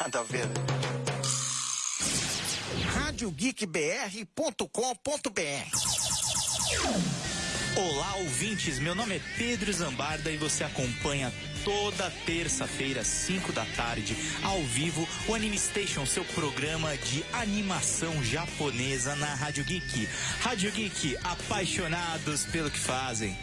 Nada a ver. RádioGeekBR.com.br Olá, ouvintes. Meu nome é Pedro Zambarda e você acompanha toda terça-feira, 5 da tarde, ao vivo, o Anime Station, seu programa de animação japonesa na Rádio Geek. Rádio Geek, apaixonados pelo que fazem.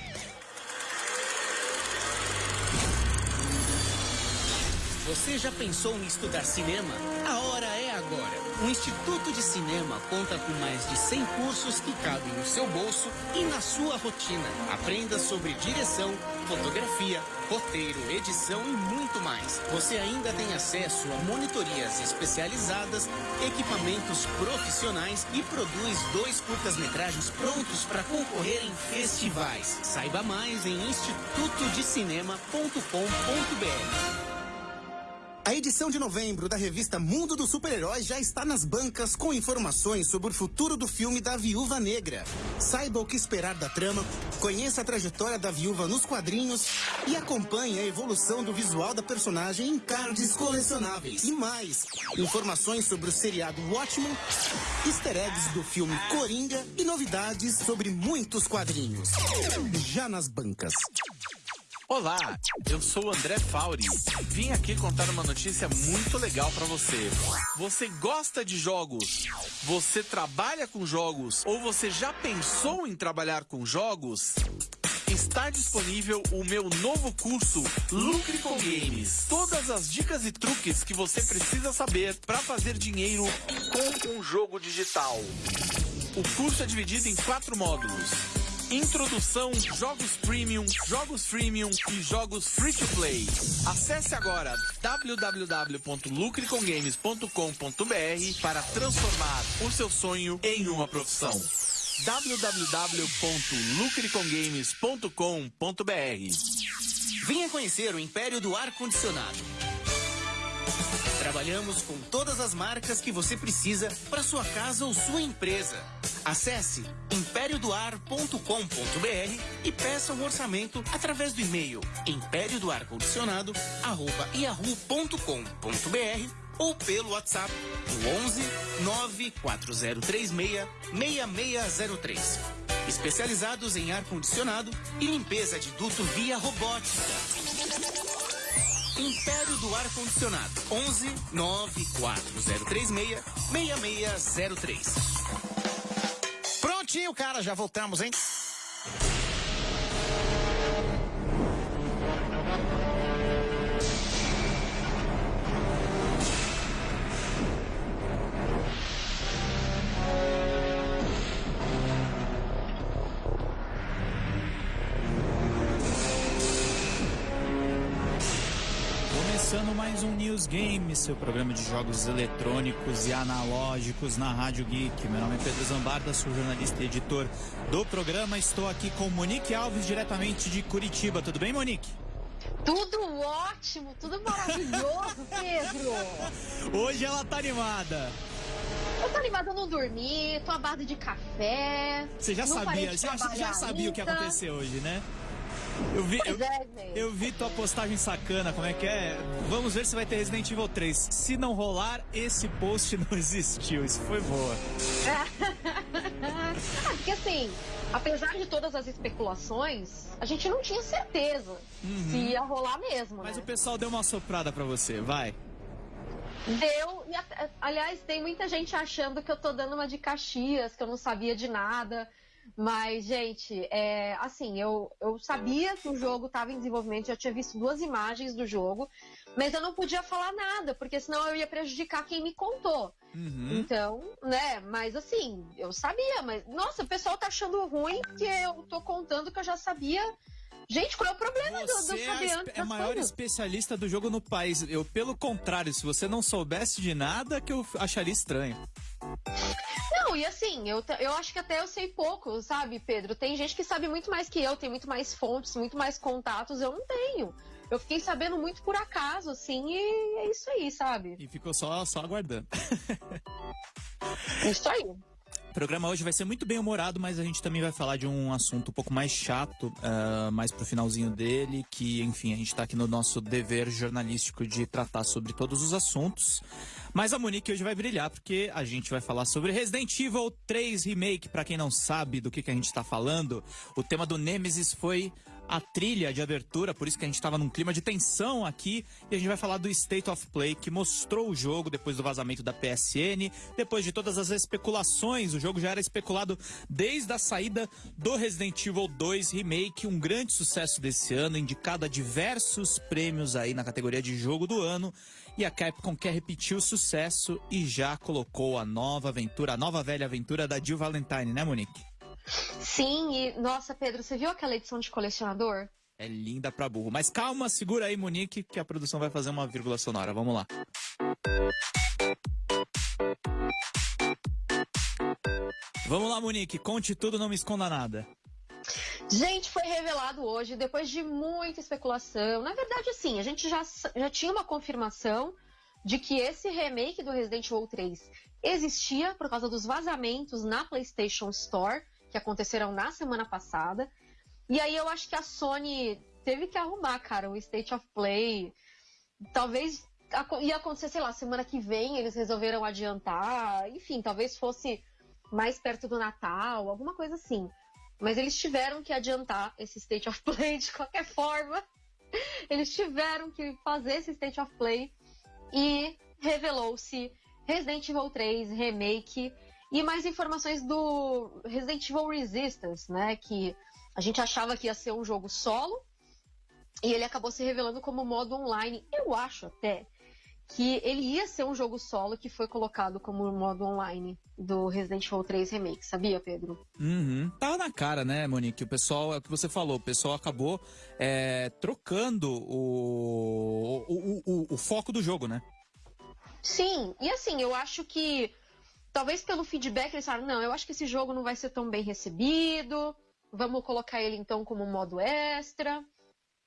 Você já pensou em estudar cinema? A hora é agora. O Instituto de Cinema conta com mais de 100 cursos que cabem no seu bolso e na sua rotina. Aprenda sobre direção, fotografia, roteiro, edição e muito mais. Você ainda tem acesso a monitorias especializadas, equipamentos profissionais e produz dois curtas-metragens prontos para concorrer em festivais. Saiba mais em institutodecinema.com.br. A edição de novembro da revista Mundo dos Super-Heróis já está nas bancas com informações sobre o futuro do filme da Viúva Negra. Saiba o que esperar da trama, conheça a trajetória da viúva nos quadrinhos e acompanhe a evolução do visual da personagem em cards colecionáveis. E mais, informações sobre o seriado Watchmen, easter eggs do filme Coringa e novidades sobre muitos quadrinhos. Já nas bancas. Olá, eu sou o André Fauri. Vim aqui contar uma notícia muito legal para você. Você gosta de jogos? Você trabalha com jogos? Ou você já pensou em trabalhar com jogos? Está disponível o meu novo curso Lucre com Games. Todas as dicas e truques que você precisa saber para fazer dinheiro com um jogo digital. O curso é dividido em quatro módulos. Introdução, jogos premium, jogos freemium e jogos free to play. Acesse agora www.lucrecongames.com.br para transformar o seu sonho em uma profissão. www.lucrecongames.com.br Venha conhecer o Império do Ar Condicionado. Trabalhamos com todas as marcas que você precisa para sua casa ou sua empresa. Acesse impériodoar.com.br e peça um orçamento através do e-mail impériodoar.condicionado@yahoo.com.br ou pelo WhatsApp no 11 94036 6603. Especializados em ar condicionado e limpeza de duto via robótica. Império do Ar Condicionado. 11 94036 6603. Prontinho, cara, já voltamos, hein? News Game, seu programa de jogos eletrônicos e analógicos na Rádio Geek. Meu nome é Pedro Zambarda, sou jornalista e editor do programa. Estou aqui com Monique Alves, diretamente de Curitiba. Tudo bem, Monique? Tudo ótimo, tudo maravilhoso, Pedro. Hoje ela tá animada. Eu tô animada, eu não dormi, tô à base de café. Você já sabia, já, já sabia o que acontecer hoje, né? Eu vi, eu, é, eu vi tua postagem sacana, como é que é? Vamos ver se vai ter Resident Evil 3. Se não rolar, esse post não existiu. Isso foi boa. Ah, porque assim, apesar de todas as especulações, a gente não tinha certeza se ia rolar mesmo, Uhum. Mas né? o pessoal deu uma soprada pra você, vai. Deu, e aliás, tem muita gente achando que eu tô dando uma de Caxias, que eu não sabia de nada. Mas, gente, é, assim, eu, eu sabia que o jogo estava em desenvolvimento, já tinha visto duas imagens do jogo, mas eu não podia falar nada, porque senão eu ia prejudicar quem me contou. Uhum. Então, né, mas assim, eu sabia, mas, nossa, o pessoal tá achando ruim que eu tô contando que eu já sabia. Gente, qual é o problema de eu- de Você eu é a, é a das maior coisas? especialista do jogo no país. Eu, pelo contrário, se você não soubesse de nada, que eu acharia estranho. Não, e assim, eu, eu acho que até eu sei pouco, sabe, Pedro? Tem gente que sabe muito mais que eu, tem muito mais fontes, muito mais contatos, eu não tenho. Eu fiquei sabendo muito por acaso, assim, e é isso aí, sabe? E ficou só, só aguardando. É isso aí. Programa hoje vai ser muito bem humorado, mas a gente também vai falar de um assunto um pouco mais chato, uh, mais pro finalzinho dele, que, enfim, a gente tá aqui no nosso dever jornalístico de tratar sobre todos os assuntos. Mas a Monique hoje vai brilhar, porque a gente vai falar sobre Resident Evil 3 Remake. Para quem não sabe do que, que a gente tá falando, o tema do Nemesis foi a trilha de abertura, por isso que a gente estava num clima de tensão aqui. E a gente vai falar do State of Play, que mostrou o jogo depois do vazamento da PSN, depois de todas as especulações. O jogo já era especulado desde a saída do Resident Evil 2 Remake, um grande sucesso desse ano, indicado a diversos prêmios aí na categoria de jogo do ano. E a Capcom quer repetir o sucesso e já colocou a nova aventura, a nova velha aventura da Jill Valentine, né, Monique? Sim, e nossa, Pedro, você viu aquela edição de colecionador? É linda pra burro. Mas calma, segura aí, Monique, que a produção vai fazer uma vírgula sonora. Vamos lá. Vamos lá, Monique, conte tudo, não me esconda nada. Gente, foi revelado hoje, depois de muita especulação. Na verdade, assim, a gente já, já tinha uma confirmação de que esse remake do Resident Evil 3 existia por causa dos vazamentos na PlayStation Store que aconteceram na semana passada. E aí eu acho que a Sony teve que arrumar, cara, o State of Play. Talvez ia acontecer, sei lá, semana que vem eles resolveram adiantar. Enfim, talvez fosse mais perto do Natal, alguma coisa assim. Mas eles tiveram que adiantar esse State of Play de qualquer forma. Eles tiveram que fazer esse State of Play e revelou-se Resident Evil 3 Remake e mais informações do Resident Evil Resistance, né? Que a gente achava que ia ser um jogo solo e ele acabou se revelando como modo online. Eu acho até que ele ia ser um jogo solo que foi colocado como modo online do Resident Evil 3 Remake, sabia, Pedro? Uhum. Tava na cara, né, Monique? O pessoal, é o que você falou, o pessoal acabou é, trocando o, o, o, o foco do jogo, né? Sim, e assim, eu acho que Talvez pelo feedback eles falaram, não, eu acho que esse jogo não vai ser tão bem recebido, vamos colocar ele então como modo extra.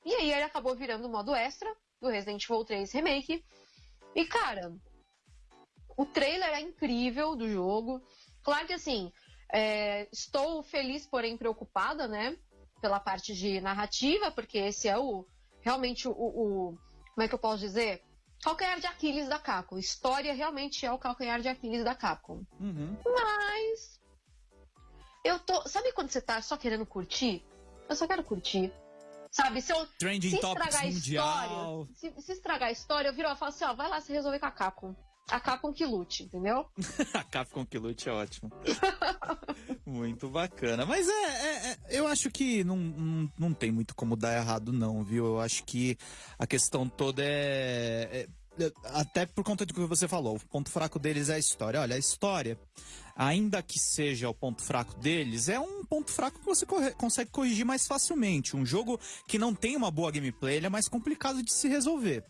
E aí ele acabou virando o modo extra do Resident Evil 3 Remake. E cara, o trailer é incrível do jogo. Claro que assim, é, estou feliz, porém preocupada, né? Pela parte de narrativa, porque esse é o realmente o, o como é que eu posso dizer? Calcanhar de Aquiles da Capcom. História realmente é o calcanhar de Aquiles da Capcom. Uhum. Mas. Eu tô. Sabe quando você tá só querendo curtir? Eu só quero curtir. Sabe, se eu. Trending se estragar a história. Se, se, estragar a história, eu viro e falo assim: ó, vai lá se resolver com a Capcom. A Capcom que lute, entendeu? a Capcom que lute é ótimo. muito bacana. Mas é, é, é, eu acho que não, não, não tem muito como dar errado, não, viu? Eu acho que a questão toda é, é, é até por conta do que você falou, o ponto fraco deles é a história. Olha, a história, ainda que seja o ponto fraco deles, é um ponto fraco que você corre consegue corrigir mais facilmente. Um jogo que não tem uma boa gameplay, é mais complicado de se resolver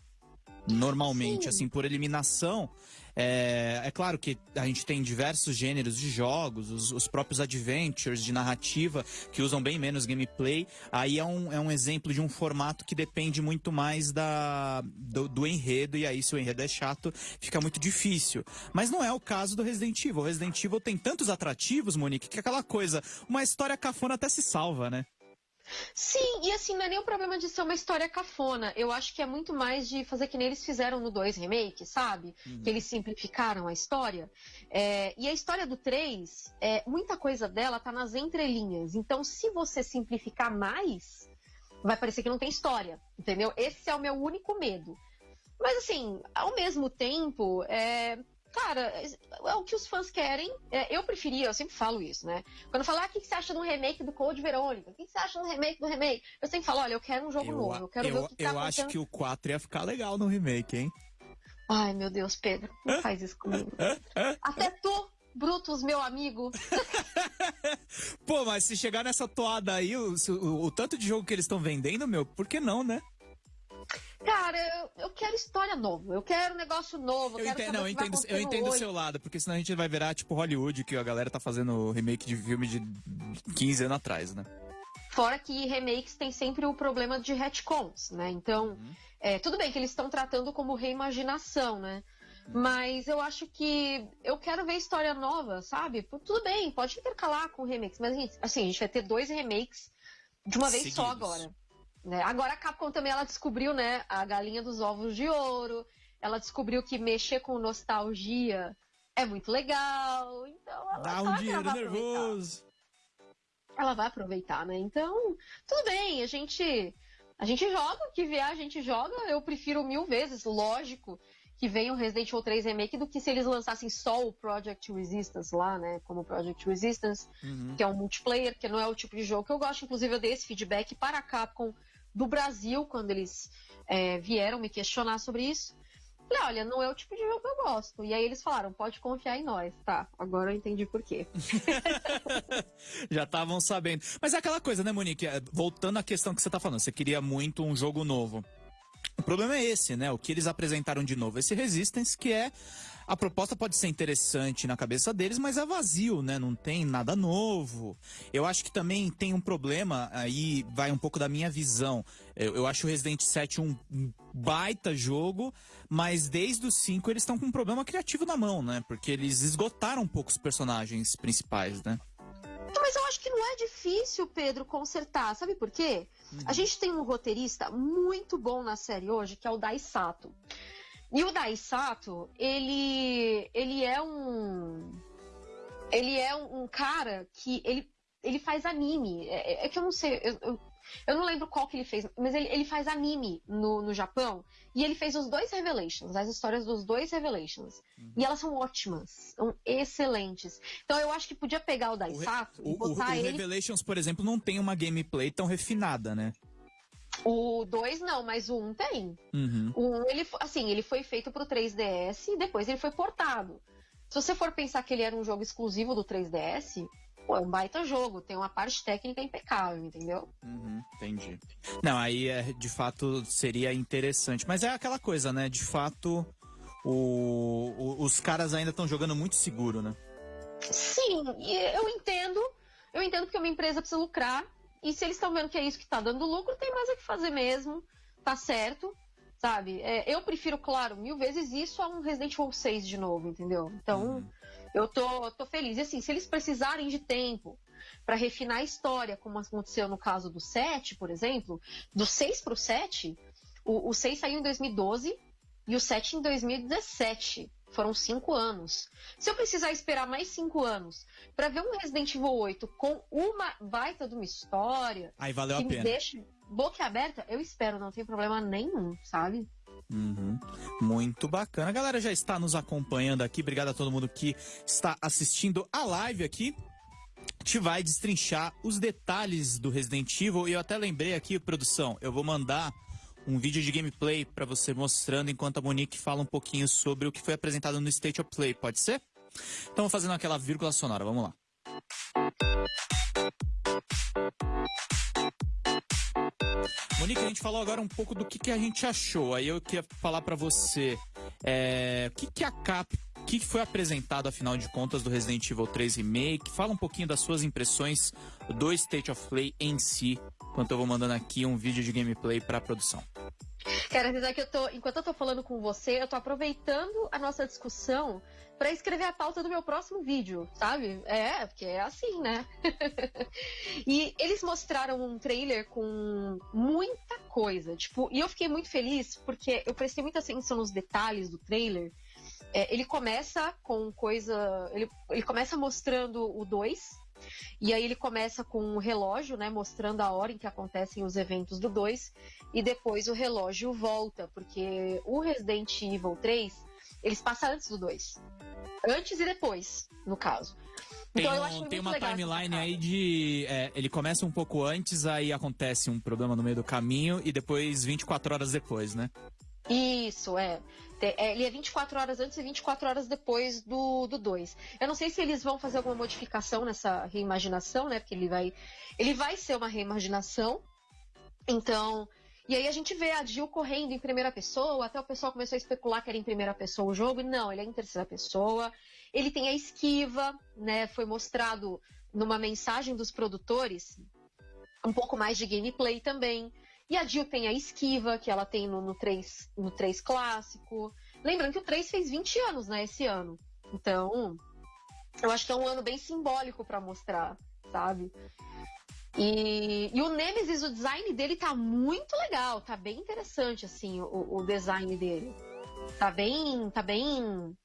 normalmente, Sim. assim, por eliminação. É, é, claro que a gente tem diversos gêneros de jogos, os, os, próprios adventures de narrativa que usam bem menos gameplay. Aí é um, é um exemplo de um formato que depende muito mais da, do, do enredo, e aí se o enredo é chato, fica muito difícil. Mas não é o caso do Resident Evil. O Resident Evil tem tantos atrativos, Monique, que aquela coisa, uma história cafona até se salva, né? Sim, e assim, não é nem o problema de ser uma história cafona. Eu acho que é muito mais de fazer que nem eles fizeram no 2 remake, sabe? Uhum. Que eles simplificaram a história. É, e a história do 3, é, muita coisa dela tá nas entrelinhas. Então, se você simplificar mais, vai parecer que não tem história, entendeu? Esse é o meu único medo. Mas assim, ao mesmo tempo, é, cara, é o que os fãs querem. É, eu preferia, eu sempre falo isso, né? Quando falar ah, o que você acha do remake do Code Verônica? O que você acha do remake do remake? Eu sempre falo, olha, eu quero um jogo eu, novo, eu quero eu, ver o que tá Eu acho que o 4 ia ficar legal no remake, hein? Ai, meu Deus, Pedro, não faz isso comigo. Até tu, Brutus, meu amigo. Pô, mas se chegar nessa toada aí, o, o, o tanto de jogo que eles estão vendendo, meu, por que não, né? Cara, eu, eu, quero história nova, eu quero negócio novo. Eu, eu entendo, não, eu entendo, eu entendo o seu lado, porque senão a gente vai virar tipo Hollywood, que a galera tá fazendo remake de filme de 15 anos atrás, né? Fora que remakes tem sempre o problema de retcons, né? Então, uhum. é, tudo bem que eles estão tratando como reimaginação, né? Mas eu acho que eu quero ver história nova, sabe? Tudo bem, pode intercalar com remakes, mas assim, a gente vai ter dois remakes de uma vez Seguidos. só agora. Né? Agora a Capcom também ela descobriu, né, a galinha dos ovos de ouro. Ela descobriu que mexer com nostalgia é muito legal. Então ela Dá um dinheiro nervoso. Ela vai aproveitar, né? Então, tudo bem, a gente a gente joga, que vier a gente joga. Eu prefiro mil vezes, lógico, que venha o Resident Evil 3 Remake do que se eles lançassem só o Project Resistance lá, né? Como Project Resistance, uhum. que é um multiplayer, que não é o tipo de jogo que eu gosto. Inclusive, eu dei esse feedback para a Capcom do Brasil, quando eles é, vieram me questionar sobre isso. Falei, olha, não é o tipo de jogo que eu gosto. E aí eles falaram, pode confiar em nós. Tá, agora eu entendi por quê. Já estavam sabendo. Mas é aquela coisa, né, Monique? É, voltando à questão que você tá falando, você queria muito um jogo novo. O problema é esse, né? O que eles apresentaram de novo, esse Resistance, que é a proposta pode ser interessante na cabeça deles, mas é vazio, né? Não tem nada novo. Eu acho que também tem um problema, aí vai um pouco da minha visão. Eu, eu acho o Resident 7 um baita jogo, mas desde o 5 eles estão com um problema criativo na mão, né? Porque eles esgotaram um pouco os personagens principais, né? Mas eu acho que não é difícil, Pedro, consertar. Sabe por quê? Uhum. A gente tem um roteirista muito bom na série hoje, que é o Dai Sato. E o Daisato, ele, ele é um. Ele é um, um, cara que ele, ele faz anime. É, é, é que eu não sei. Eu, eu, eu, não lembro qual que ele fez, mas ele, ele faz anime no, no Japão. E ele fez os dois Revelations, as histórias dos dois Revelations. Uhum. E elas são ótimas, são excelentes. Então eu acho que podia pegar o Daisato o, e botar o, o, ele. O Revelations, por exemplo, não tem uma gameplay tão refinada, né? O 2 não, mas o 1 um tem. Uhum. O 1, um, ele, assim, ele foi feito pro 3DS e depois ele foi portado. Se você for pensar que ele era um jogo exclusivo do 3DS, pô, é um baita jogo, tem uma parte técnica impecável, entendeu? Uhum, entendi. Não, aí é, de fato seria interessante. Mas é aquela coisa, né? De fato, o, o, os caras ainda estão jogando muito seguro, né? Sim, eu entendo. Eu entendo que uma empresa precisa lucrar e se eles estão vendo que é isso que está dando lucro, tem mais o que fazer mesmo, tá certo, sabe? É, eu prefiro, claro, mil vezes isso a um Resident Evil 6 de novo, entendeu? Então, uhum. eu tô, tô feliz. E assim, se eles precisarem de tempo para refinar a história, como aconteceu no caso do 7, por exemplo, do 6 pro 7, o, o 6 saiu em 2012 e o 7 em 2017. Foram cinco anos. Se eu precisar esperar mais cinco anos para ver um Resident Evil 8 com uma baita de uma história Aí valeu que a pena. me deixa boca aberta, eu espero, não tem problema nenhum, sabe? Uhum. Muito bacana. A galera já está nos acompanhando aqui. Obrigado a todo mundo que está assistindo a live aqui. A gente vai destrinchar os detalhes do Resident Evil. E eu até lembrei aqui, produção, eu vou mandar um vídeo de gameplay para você mostrando enquanto a Monique fala um pouquinho sobre o que foi apresentado no State of Play, pode ser? Então, fazendo aquela vírgula sonora, vamos lá. Monique, a gente falou agora um pouco do que, que a gente achou. Aí eu queria falar para você é, o que, que a Cap, o que foi apresentado afinal de contas do Resident Evil 3 Remake. Fala um pouquinho das suas impressões do State of Play em si, enquanto eu vou mandando aqui um vídeo de gameplay para a produção. Quero dizer que eu tô, enquanto eu tô falando com você, eu tô aproveitando a nossa discussão para escrever a pauta do meu próximo vídeo, sabe? É, porque é assim, né? e eles mostraram um trailer com muita coisa, tipo, e eu fiquei muito feliz porque eu prestei muita atenção nos detalhes do trailer. É, ele começa com coisa. Ele, ele começa mostrando o 2, e aí ele começa com um relógio, né, mostrando a hora em que acontecem os eventos do 2, e depois o relógio volta, porque o Resident Evil 3, eles passam antes do 2. Antes e depois, no caso. Tem, então, um, tem uma timeline aí de. É, ele começa um pouco antes, aí acontece um problema no meio do caminho e depois 24 horas depois, né? Isso, é. É. Ele é 24 horas antes e 24 horas depois do 2. Eu não sei se eles vão fazer alguma modificação nessa reimaginação, né? Porque ele vai. Ele vai ser uma reimaginação. Então. E aí a gente vê a Jill correndo em primeira pessoa, até o pessoal começou a especular que era em primeira pessoa o jogo. Não, ele é em terceira pessoa. Ele tem a esquiva, né? Foi mostrado numa mensagem dos produtores um pouco mais de gameplay também. E a Jill tem a esquiva, que ela tem no, no, 3, no 3 clássico. Lembrando que o 3 fez 20 anos, né, esse ano. Então, eu acho que é um ano bem simbólico para mostrar, sabe? E, e, o Nemesis, o design dele tá muito legal, tá bem interessante, assim, o, o design dele. Tá bem, tá bem,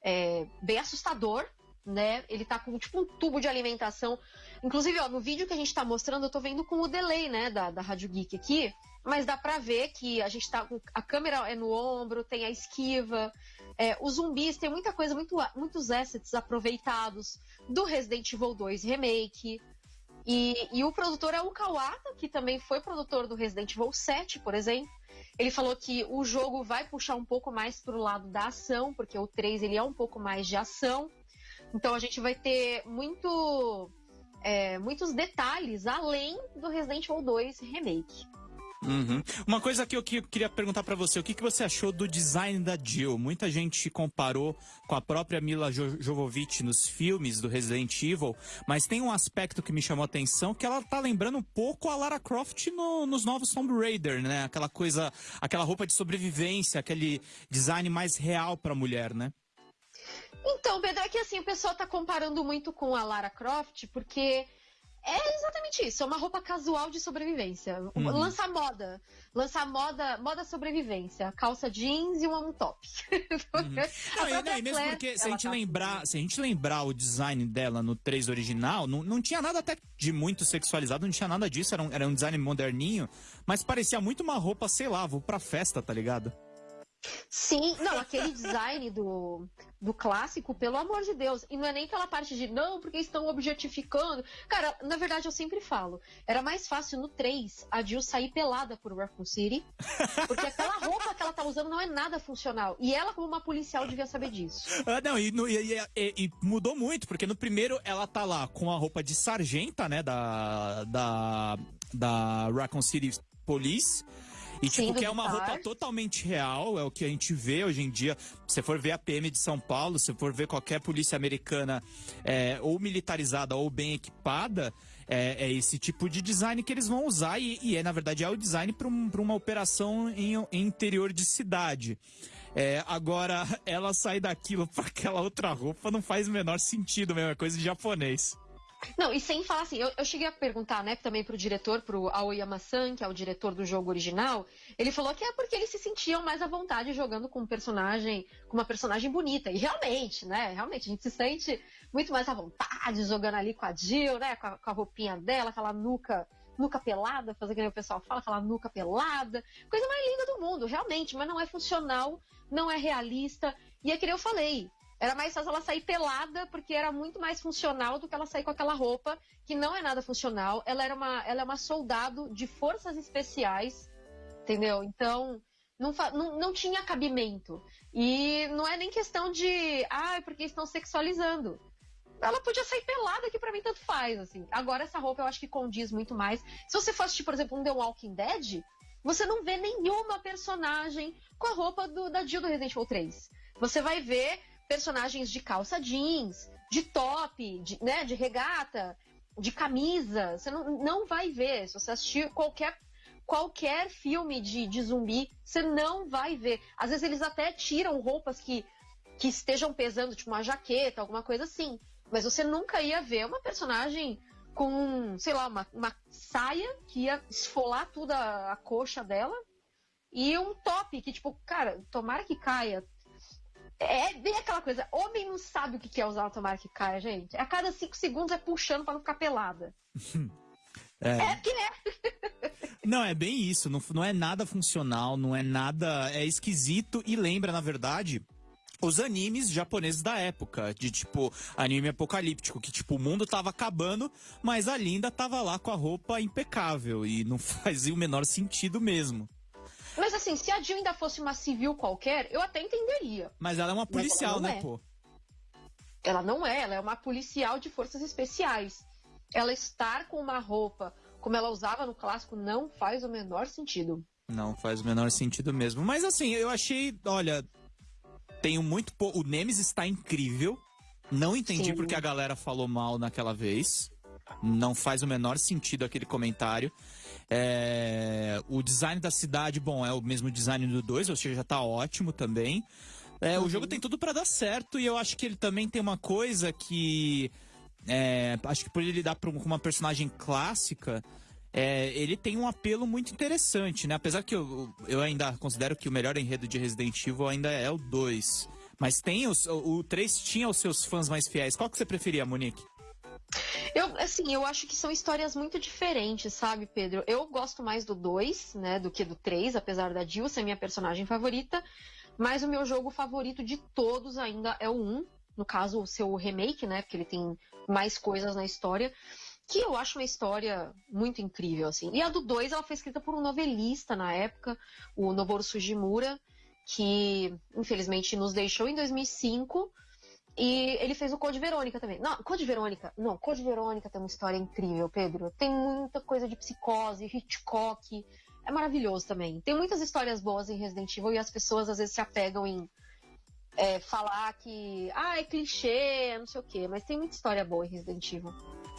é, bem assustador, né? Ele tá com tipo um tubo de alimentação. Inclusive, ó, no vídeo que a gente tá mostrando, eu tô vendo com o delay, né, da, da Rádio Geek aqui, mas dá pra ver que a gente tá. A câmera é no ombro, tem a esquiva. É, os zumbis tem muita coisa, muito, muitos assets aproveitados do Resident Evil 2 Remake. E, e o produtor é o Kawata, que também foi produtor do Resident Evil 7, por exemplo. Ele falou que o jogo vai puxar um pouco mais pro lado da ação, porque o 3 ele é um pouco mais de ação. Então a gente vai ter muito, é, muitos detalhes além do Resident Evil 2 Remake. Uhum. Uma coisa que eu queria perguntar para você, o que, que você achou do design da Jill? Muita gente comparou com a própria Mila jo Jovovich nos filmes do Resident Evil, mas tem um aspecto que me chamou a atenção que ela tá lembrando um pouco a Lara Croft no, nos novos Tomb Raider, né? Aquela coisa, aquela roupa de sobrevivência, aquele design mais real pra mulher, né? Então, Pedro, é que assim, o pessoal tá comparando muito com a Lara Croft, porque é exatamente isso, é uma roupa casual de sobrevivência. Uhum. Lança moda. Lança moda, moda sobrevivência. Calça jeans e um top. Uhum. não, e, não, e mesmo porque se a gente tá lembrar, assim. se a gente lembrar o design dela no 3 original, não, não tinha nada até de muito sexualizado, não tinha nada disso, era um, era um design moderninho, mas parecia muito uma roupa, sei lá, vou pra festa, tá ligado? Sim, não, aquele design do, do clássico, pelo amor de Deus. E não é nem pela parte de, não, porque estão objetificando. Cara, na verdade eu sempre falo, era mais fácil no 3 a Jill sair pelada por Raccoon City, porque aquela roupa que ela tá usando não é nada funcional. E ela, como uma policial, devia saber disso. Ah, não, e, e, e, e, mudou muito, porque no primeiro ela tá lá com a roupa de sargenta, né, da, da, da Raccoon City Police. E, tipo, que é uma roupa totalmente real, é o que a gente vê hoje em dia. Se for ver a PM de São Paulo, se for ver qualquer polícia americana é, ou militarizada ou bem equipada, é, é, esse tipo de design que eles vão usar e, e é, na verdade, é o design para um, uma operação em, em, interior de cidade. É, agora, ela sair daquilo para aquela outra roupa não faz o menor sentido mesmo, é coisa de japonês. Não, e sem falar assim, eu, eu cheguei a perguntar, né, também pro diretor, pro Aoyama-san, que é o diretor do jogo original, ele falou que é porque eles se sentiam mais à vontade jogando com um personagem, com uma personagem bonita. E realmente, né, realmente, a gente se sente muito mais à vontade jogando ali com a Jill, né, com a, com a roupinha dela, aquela nuca nuca pelada, fazer que nem o pessoal fala, aquela nuca pelada. Coisa mais linda do mundo, realmente, mas não é funcional, não é realista. E é que eu falei, era mais fácil ela sair pelada, porque era muito mais funcional do que ela sair com aquela roupa, que não é nada funcional. Ela era uma, ela é uma soldado de forças especiais, entendeu? Então, não, não, não tinha cabimento. E não é nem questão de, ah, é porque estão sexualizando. Ela podia sair pelada, que para mim tanto faz, assim. Agora, essa roupa eu acho que condiz muito mais. Se você fosse, tipo, por exemplo, um The Walking Dead, você não vê nenhuma personagem com a roupa do, da Jill do Resident Evil 3. Você vai ver personagens de calça jeans, de top, de, né, de regata, de camisa. Você não, não vai ver. Se você assistir qualquer, qualquer filme de, de zumbi, você não vai ver. Às vezes eles até tiram roupas que, que estejam pesando, tipo uma jaqueta, alguma coisa assim. Mas você nunca ia ver uma personagem com, sei lá, uma, uma saia que ia esfolar tudo a, a coxa dela e um top que, tipo, cara, tomara que caia, é bem aquela coisa, homem não sabe o que é usar que caia, gente. A cada cinco segundos é puxando para não ficar pelada. É, é que é. não, é bem isso. Não, não é nada funcional, não é nada. É esquisito e lembra, na verdade, os animes japoneses da época, de tipo anime apocalíptico, que tipo o mundo tava acabando, mas a Linda tava lá com a roupa impecável e não fazia o menor sentido mesmo. Mas assim, se a Jill ainda fosse uma civil qualquer, eu até entenderia. Mas ela é uma policial, né, é. pô? Ela não é, ela é uma policial de forças especiais. Ela estar com uma roupa como ela usava no clássico não faz o menor sentido. Não faz o menor sentido mesmo. Mas assim, eu achei, olha, tenho muito pouco. O Nemesis está incrível. Não entendi Sim. porque a galera falou mal naquela vez. Não faz o menor sentido aquele comentário. É, o design da cidade, bom, é o mesmo design do 2, ou seja, já tá ótimo também. É, o jogo tem tudo para dar certo e eu acho que ele também tem uma coisa que. É, acho que por ele lidar com uma personagem clássica, é, ele tem um apelo muito interessante, né? Apesar que eu, eu ainda considero que o melhor enredo de Resident Evil ainda é o 2. Mas tem os, o, o 3 tinha os seus fãs mais fiéis. Qual que você preferia, Monique? Eu, assim, eu acho que são histórias muito diferentes, sabe, Pedro? Eu gosto mais do 2, né, do que do 3, apesar da Jill ser minha personagem favorita. Mas o meu jogo favorito de todos ainda é o 1. No caso, o seu remake, né? Porque ele tem mais coisas na história. Que eu acho uma história muito incrível, assim. E a do 2, ela foi escrita por um novelista na época, o Noboru Sugimura, que infelizmente nos deixou em 2005 e ele fez o Code Verônica também. Não, Code Verônica. Não, Code Verônica tem uma história incrível, Pedro. Tem muita coisa de psicose, Hitchcock. É maravilhoso também. Tem muitas histórias boas em Resident Evil e as pessoas às vezes se apegam em é, falar que. Ah, é clichê, não sei o quê. Mas tem muita história boa em Resident Evil.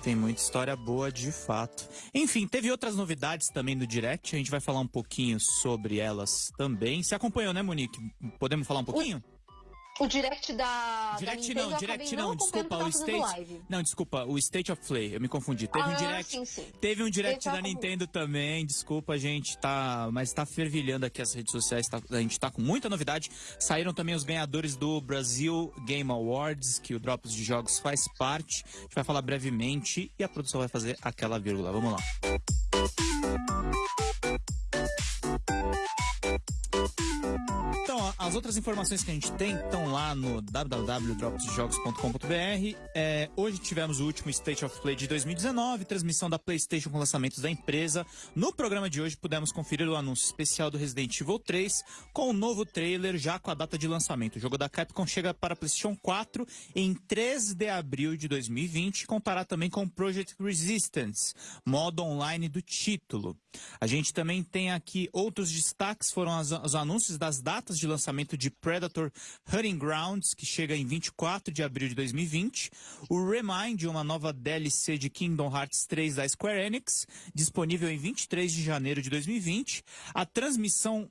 Tem muita história boa, de fato. Enfim, teve outras novidades também no Direct. A gente vai falar um pouquinho sobre elas também. Você acompanhou, né, Monique? Podemos falar um pouquinho? O... O direct da. Direct da não, direct não, desculpa, o State. Live. Não, desculpa, o State of Play, eu me confundi. Teve ah, um direct. Sim, sim. Teve um direct da Nintendo também, desculpa, gente, tá. Mas tá fervilhando aqui as redes sociais, tá, a gente tá com muita novidade. Saíram também os ganhadores do Brasil Game Awards, que o Drops de Jogos faz parte. A gente vai falar brevemente e a produção vai fazer aquela vírgula. Vamos lá. As outras informações que a gente tem estão lá no www.dropsjogos.com.br. É, hoje tivemos o último State of Play de 2019, transmissão da PlayStation com lançamentos da empresa. No programa de hoje pudemos conferir o anúncio especial do Resident Evil 3 com o um novo trailer já com a data de lançamento. O jogo da Capcom chega para PlayStation 4 em 3 de abril de 2020 e contará também com Project Resistance, modo online do título. A gente também tem aqui outros destaques, foram as, os anúncios das datas de lançamento lançamento de Predator Hunting Grounds, que chega em 24 de abril de 2020. O Remind, uma nova DLC de Kingdom Hearts 3 da Square Enix, disponível em 23 de janeiro de 2020. A transmissão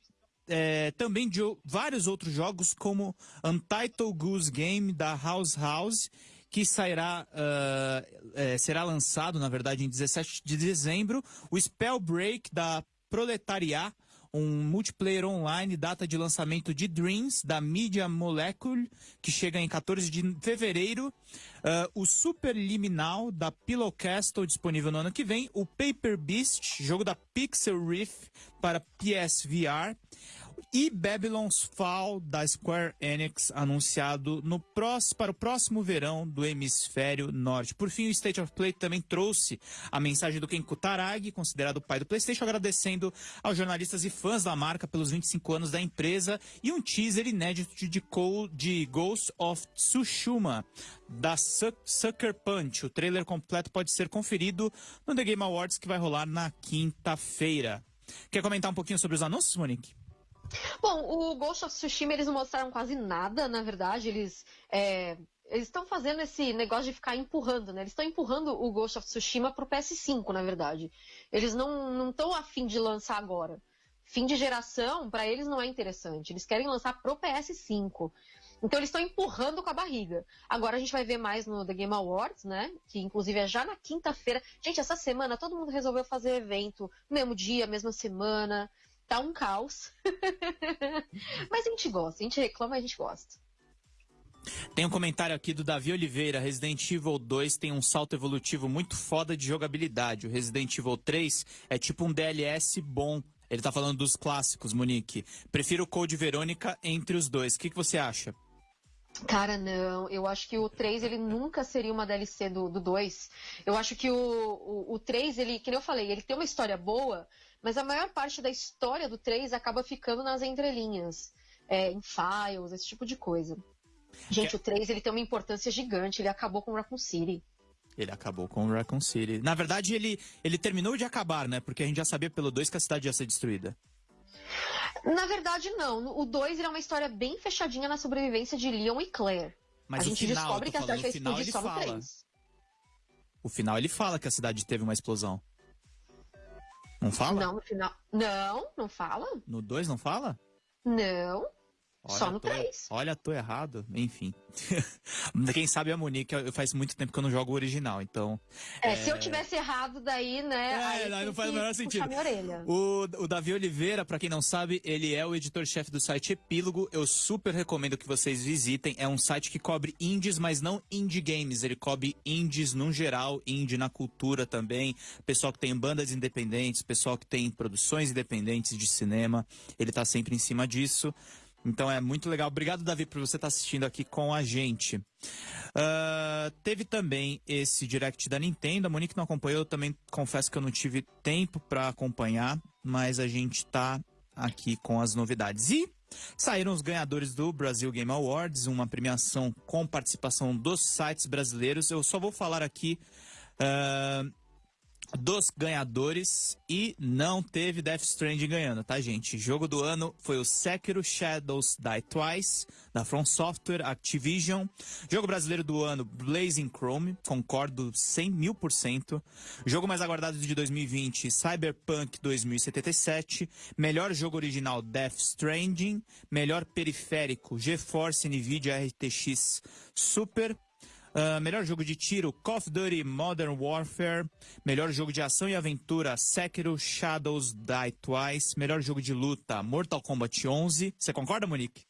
é, também de vários outros jogos, como Untitled Goose Game da House House, que sairá, uh, é, será lançado, na verdade, em 17 de dezembro. O Spellbreak da Proletariat, um multiplayer online, data de lançamento de Dreams, da Media Molecule, que chega em 14 de fevereiro. Uh, o Super Liminal, da Pillow Castle, disponível no ano que vem. O Paper Beast, jogo da Pixel Riff para PSVR. E Babylon's Fall da Square Enix anunciado no próximo, para o próximo verão do hemisfério norte. Por fim, o State of Play também trouxe a mensagem do Ken Kutaragi, considerado o pai do PlayStation, agradecendo aos jornalistas e fãs da marca pelos 25 anos da empresa e um teaser inédito de, de Ghost of Tsushima da Sucker Punch. O trailer completo pode ser conferido no The Game Awards que vai rolar na quinta-feira. Quer comentar um pouquinho sobre os anúncios, Monique? Bom, o Ghost of Tsushima eles não mostraram quase nada, na verdade. Eles é, eles estão fazendo esse negócio de ficar empurrando, né? Eles estão empurrando o Ghost of Tsushima pro PS5, na verdade. Eles não estão afim de lançar agora. Fim de geração, para eles não é interessante. Eles querem lançar pro PS5. Então eles estão empurrando com a barriga. Agora a gente vai ver mais no The Game Awards, né? Que inclusive é já na quinta-feira. Gente, essa semana todo mundo resolveu fazer evento mesmo dia, mesma semana tá um caos. Mas a gente gosta, a gente reclama, a gente gosta. Tem um comentário aqui do Davi Oliveira. Resident Evil 2 tem um salto evolutivo muito foda de jogabilidade. O Resident Evil 3 é tipo um DLS bom. Ele tá falando dos clássicos, Monique. Prefiro o Code Verônica entre os dois. O que, que você acha? Cara, não. Eu acho que o 3 ele nunca seria uma DLC do, do 2. Eu acho que o, o, o 3, ele, que eu falei, ele tem uma história boa, mas a maior parte da história do 3 acaba ficando nas entrelinhas, é, em files, esse tipo de coisa. Gente, que... o 3 ele tem uma importância gigante, ele acabou com Raccoon City. Ele acabou com Raccoon City. Na verdade, ele, ele terminou de acabar, né? Porque a gente já sabia pelo 2 que a cidade ia ser destruída. Na verdade, não. O 2 é uma história bem fechadinha na sobrevivência de Leon e Claire. Mas a gente final, descobre que a cidade vai explodir só no 3. O final ele fala que a cidade teve uma explosão. Não fala? Não, no final. Não, não fala. No 2 não fala? Não. Olha, Só no tô, 3. Olha, tô errado. Enfim. Quem sabe a Monique, eu- faz muito tempo que eu não jogo o original, então. É, se eu tivesse errado daí, né? É, aí não, não faz o menor sentido. O, o Davi Oliveira, pra quem não sabe, ele é o editor-chefe do site Epílogo. Eu super recomendo que vocês visitem. É um site que cobre indies, mas não indie games. Ele cobre indies no geral, indie na cultura também. Pessoal que tem bandas independentes, pessoal que tem produções independentes de cinema. Ele tá sempre em cima disso. Então é muito legal. Obrigado, Davi, por você estar assistindo aqui com a gente. Ah, teve também esse direct da Nintendo. A Monique não acompanhou. Eu também confesso que eu não tive tempo para acompanhar, mas a gente tá aqui com as novidades. E saíram os ganhadores do Brasil Game Awards, uma premiação com participação dos sites brasileiros. Eu só vou falar aqui. ah, dos ganhadores e não teve Death Stranding ganhando, tá, gente? Jogo do ano foi o Sekiro Shadows Die Twice, da From Software Activision. Jogo brasileiro do ano, Blazing Chrome, concordo 100 mil por cento. Jogo mais aguardado de 2020, Cyberpunk 2077. Melhor jogo original, Death Stranding. Melhor periférico, GeForce NVIDIA RTX Super. Ah, melhor jogo de tiro, Call of Duty Modern Warfare. Melhor jogo de ação e aventura, Sekiro Shadows Die Twice. Melhor jogo de luta, Mortal Kombat 11. Você concorda, Monique?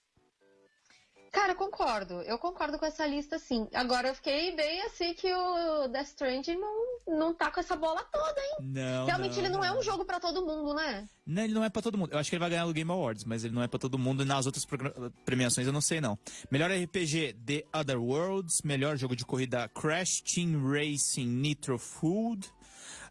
Cara, eu concordo. Eu concordo com essa lista, sim. Agora eu fiquei bem assim que o Death Stranding não, não tá com essa bola toda, hein? Não. Realmente ele não é um jogo pra todo mundo, né? Não, ele não é pra todo mundo. Eu acho que ele vai ganhar o Game Awards, mas ele não é pra todo mundo. E nas outras premiações eu não sei, não. Melhor RPG, The Other Worlds. Melhor jogo de corrida, Crash Team Racing Nitro Food.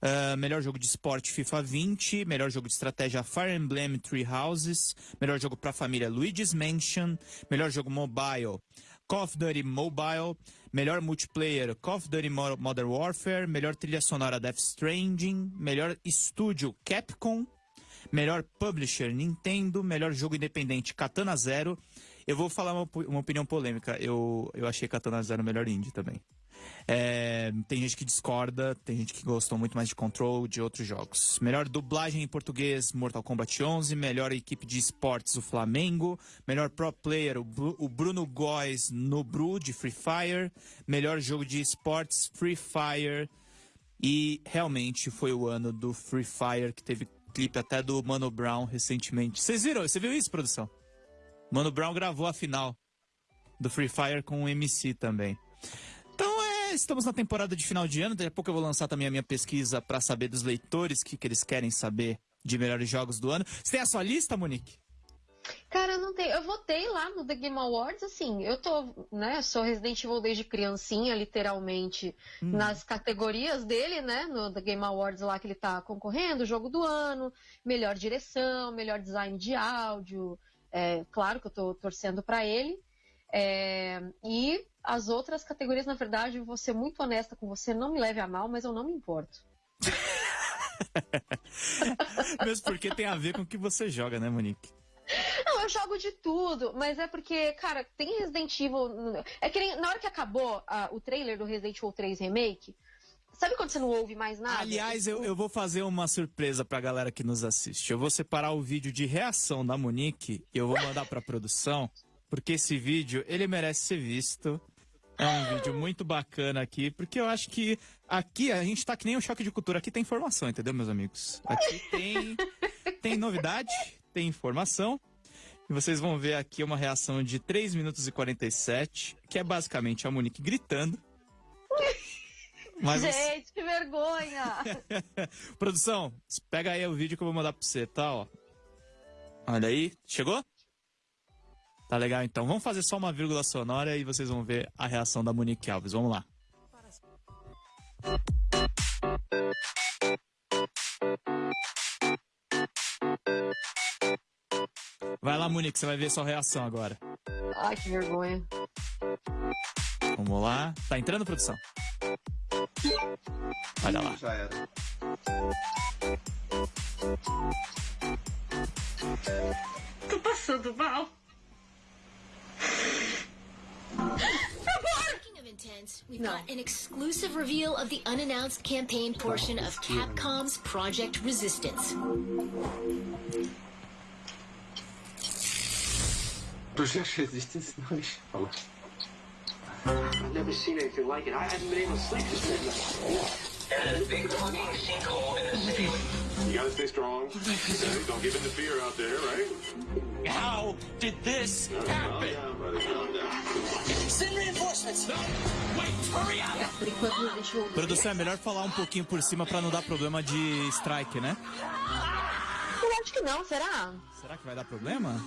Ah, melhor jogo de esporte, FIFA 20. Melhor jogo de estratégia, Fire Emblem Three Houses. Melhor jogo pra família, Luigi's Mansion. Melhor jogo mobile, Call of Duty Mobile. Melhor multiplayer, Call of Duty Mo- Modern Warfare. Melhor trilha sonora, Death Stranding. Melhor estúdio, Capcom. Melhor publisher, Nintendo. Melhor jogo independente, Katana Zero. Eu vou falar uma, uma opinião polêmica. Eu, eu achei Katana Zero melhor indie também. É, tem gente que discorda, tem gente que gostou muito mais de Control, de outros jogos. Melhor dublagem em português, Mortal Kombat 11. Melhor equipe de esportes, o Flamengo. Melhor pro player, o, o Bruno Góes no Bru, de Free Fire. Melhor jogo de esportes, Free Fire. E realmente foi o ano do Free Fire, que teve clipe até do Mano Brown recentemente. Vocês viram? Você viu isso, produção? Mano Brown gravou a final do Free Fire com o MC também. É, estamos na temporada de final de ano. Daqui a pouco eu vou lançar também a minha pesquisa para saber dos leitores o que, que eles querem saber de melhores jogos do ano. Você tem a sua lista, Monique? Cara, não tenho. Eu votei lá no The Game Awards, assim, eu tô, né, sou Resident Evil desde criancinha, literalmente, nas categorias dele, né, no The Game Awards lá que ele tá concorrendo, jogo do ano, melhor direção, melhor design de áudio, é, claro que eu tô torcendo pra ele. É, e as outras categorias, na verdade, vou ser muito honesta com você, não me leve a mal, mas eu não me importo. Mesmo porque tem a ver com o que você joga, né, Monique? Não, eu jogo de tudo, mas é porque, cara, tem Resident Evil. É que nem- na hora que acabou ah, o trailer do Resident Evil 3 Remake, sabe quando você não ouve mais nada? Aliás, eu, eu vou fazer uma surpresa pra galera que nos assiste. Eu vou separar o vídeo de reação da Monique e eu vou mandar pra produção, porque esse vídeo, ele merece ser visto. É um vídeo muito bacana aqui, porque eu acho que aqui a gente tá que nem um choque de cultura. Aqui tem informação, entendeu, meus amigos? Aqui tem, tem novidade, tem informação. E vocês vão ver aqui uma reação de 3 minutos e 47, que é basicamente a Monique gritando. Mas Gente, que vergonha! Produção, pega aí o vídeo que eu vou mandar pra você, tá? Ó. Olha aí, chegou? Tá legal então. Vamos fazer só uma vírgula sonora e vocês vão ver a reação da Monique Alves. Vamos lá. Vai lá, Monique, você vai ver sua reação agora. Ai, que vergonha. Vamos lá. Tá entrando, produção? Olha lá. Já era. Tô passando mal. Speaking of intense, we've No. got an exclusive reveal of the unannounced campaign portion of Capcom's Project Resistance. Projeto resistance não, deixa eu falar. I've never seen anything like it. I haven't been able to sleep this midnight. And a big fucking sinkhole in the ceiling. You gotta stay strong. Okay? Don't give in to fear out there, right? How did this happen? Calm down, buddy. Calm down. Send reinforcements. No, wait, hurry up. Produção, é melhor falar um pouquinho por cima pra não dar problema de strike, né? Eu acho que não, será? Será que vai dar problema?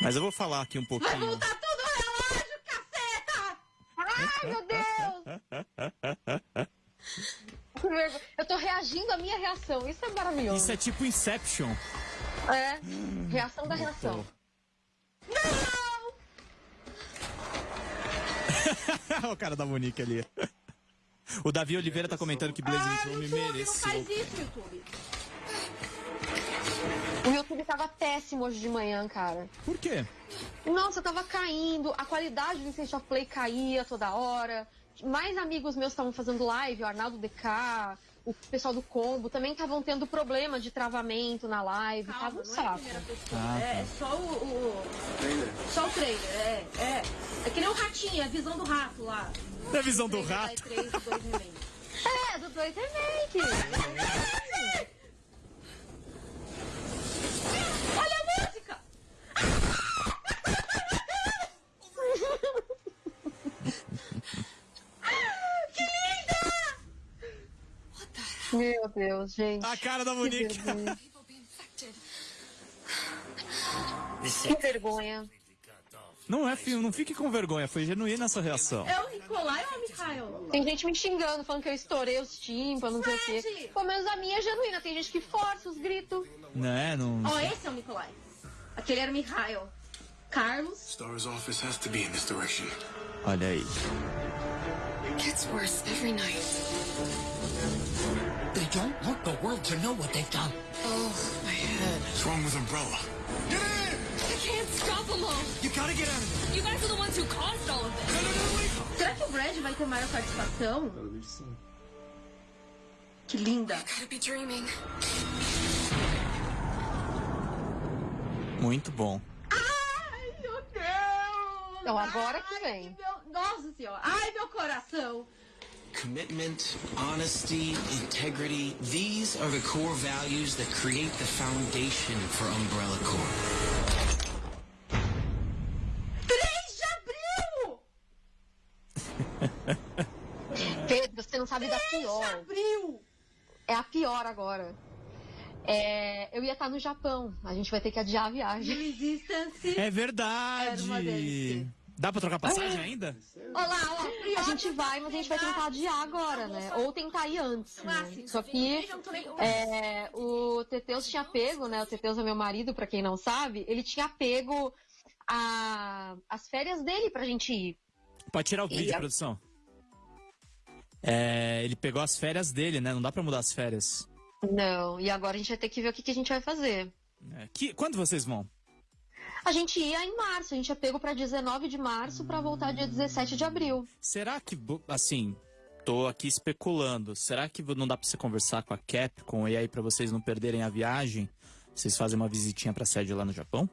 Mas eu vou falar aqui um Vai pouquinho. voltar tudo o relógio, caceta! Ai, meu Deus! Eu tô reagindo à minha reação. Isso é maravilhoso. Isso é tipo Inception. É. Reação da reação. Não! o cara da Monique ali. O Davi Oliveira tá comentando que Blazing Ah, Chrome YouTube, não mereceu. faz isso, YouTube. O YouTube tava péssimo hoje de manhã, cara. Por quê? Nossa, tava caindo, a qualidade do of Play caía toda hora. Mais amigos meus estavam fazendo live, o Arnaldo DK, o pessoal do Combo, também estavam tendo problema de travamento na live, tava um saco. Ah, É, é só o, o- Só o trailer, é, é. É que nem o ratinho, a visão do rato lá. Da visão do rato. E3 do 2 remake. É, do 2 Remake. Olha a música! que linda! Meu Deus, gente. A cara da Que Monique. Que vergonha. Não é, filho, não fique com vergonha, foi genuína essa reação. É o Nicolai ou o Mikhail? Tem gente me xingando, falando que eu estourei os tímpanos, não sei o quê. Pelo menos a minha é genuína. Tem gente que força os gritos. Né, não. Ó, esse é o Nicolai. Aquele era o Mikhail. Carlos. Star's office has to be in this direction. Olha aí. Gets worse every night. World to know what they've done. Oh, my head. What's wrong with Umbrella? Get in! I can't stop them all. You gotta get out of there. You guys are the ones who caused all of this. Será que o Brad vai ter maior participação? Que linda. Gotta be dreaming. Muito bom. Ai, meu Deus! Então, agora Ai, que vem. meu- Nossa senhora. Ai, meu coração. Commitment, honesty, integrity, these are the core values that create the foundation for Umbrella Corp. 3 de abril! Pedro, você não sabe da 3 de pior. abril! É a pior agora. É, eu ia estar no Japão. A gente vai ter que adiar a viagem. É verdade. Era uma delícia. Dá pra trocar passagem ainda? Olá, ó. A gente vai, mas a gente vai tentar adiar agora, né? Ou tentar ir antes. Ah, Né? sim. Só que é, o Teteus tinha pego, né? O Teteus é meu marido, pra quem não sabe. Ele tinha pego a- as férias dele pra gente ir. Pode tirar o E vídeo, a- produção. É, ele pegou as férias dele, né? Não dá pra mudar as férias. Não, e agora a gente vai ter que ver o que, que a gente vai fazer. É, que, quando vocês vão? A gente ia em março, a gente ia pego pra 19 de março pra voltar dia 17 de abril. Será que, assim, tô aqui especulando, será que não dá pra você conversar com a Capcom e aí pra vocês não perderem a viagem, vocês fazem uma visitinha pra sede lá no Japão?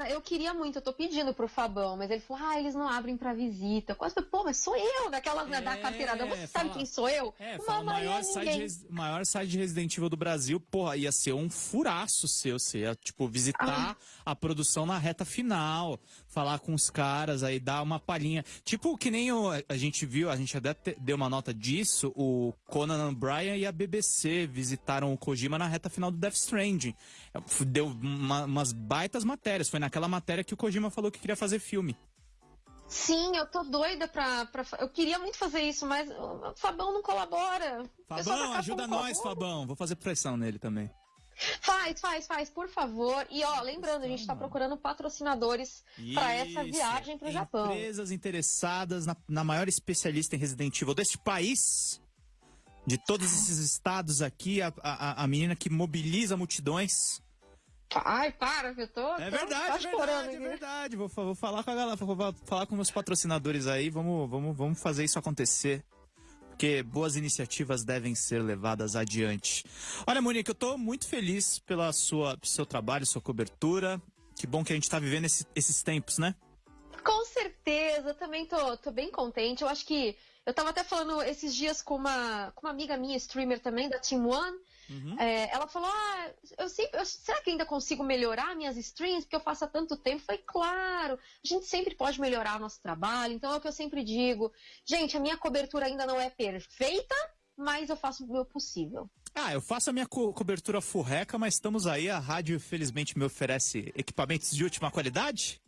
Cara, eu queria muito, eu tô pedindo pro Fabão, mas ele falou, ah, eles não abrem pra visita. Quase, pô, mas sou eu, daquelas né, da carteirada. Você sabe fala- quem sou eu? É, fala, maior site, ninguém. res- maior site de Resident Evil do Brasil, porra, ia ser um furaço seu, você ia, tipo, visitar a produção na reta final, falar com os caras, aí dar uma palhinha. Tipo, que nem o, a gente viu, a gente até deu uma nota disso, o Conan O'Brien e a BBC visitaram o Kojima na reta final do Death Stranding. É, Deu uma- umas baitas matérias, foi naquela matéria que o Kojima falou que queria fazer filme. Sim, eu tô doida pra, pra. Eu queria muito fazer isso, mas o Fabão não colabora. Fabão, ajuda nós. Fabão. Vou fazer pressão nele também. Faz, faz, faz, por favor. E ó, lembrando, a gente tá procurando patrocinadores pra essa viagem pro Japão. Empresas interessadas na, na maior especialista em Resident Evil deste país, de todos esses estados aqui, a, a, a menina que mobiliza multidões. Ai, para, que eu tô. É tô verdade, é quase chorando verdade, é aqui. verdade. Vou, vou falar com a galera, vou fa- falar com meus patrocinadores aí, vamos, vamos, vamos fazer isso acontecer. Porque boas iniciativas devem ser levadas adiante. Olha, Monique, eu tô muito feliz pela sua, seu trabalho, sua cobertura. Que bom que a gente tá vivendo esse- esses tempos, né? Com certeza, também tô, tô bem contente. Eu acho que. Eu tava até falando esses dias com uma, com uma amiga minha, streamer também, da Team One. É, ela falou: Ah, eu sempre, eu- será que ainda consigo melhorar minhas streams? Porque eu faço há tanto tempo. Falei, claro, a gente sempre pode melhorar o nosso trabalho. Então é o que eu sempre digo. Gente, a minha cobertura ainda não é perfeita, mas eu faço o meu possível. Ah, eu faço a minha co- cobertura furreca, mas estamos aí. A rádio, felizmente, me oferece equipamentos de última qualidade.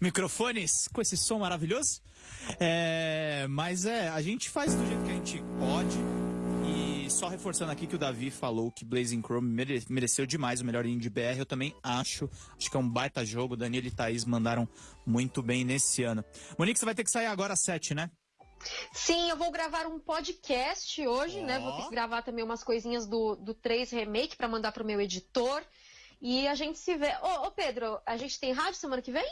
Microfones com esse som maravilhoso. É, mas é, a gente faz do jeito que a gente pode. E só reforçando aqui que o Davi falou que Blazing Chrome mere- mereceu demais o melhor indie BR. Eu também acho. Acho que é um baita jogo. Danilo e Thaís mandaram muito bem nesse ano. Monique, você vai ter que sair agora às 7, né? Sim, eu vou gravar um podcast hoje, né? Vou ter que gravar também umas coisinhas do, do 3 Remake para mandar pro meu editor. E a gente se vê. Ô, ô, Pedro, a gente tem rádio semana que vem?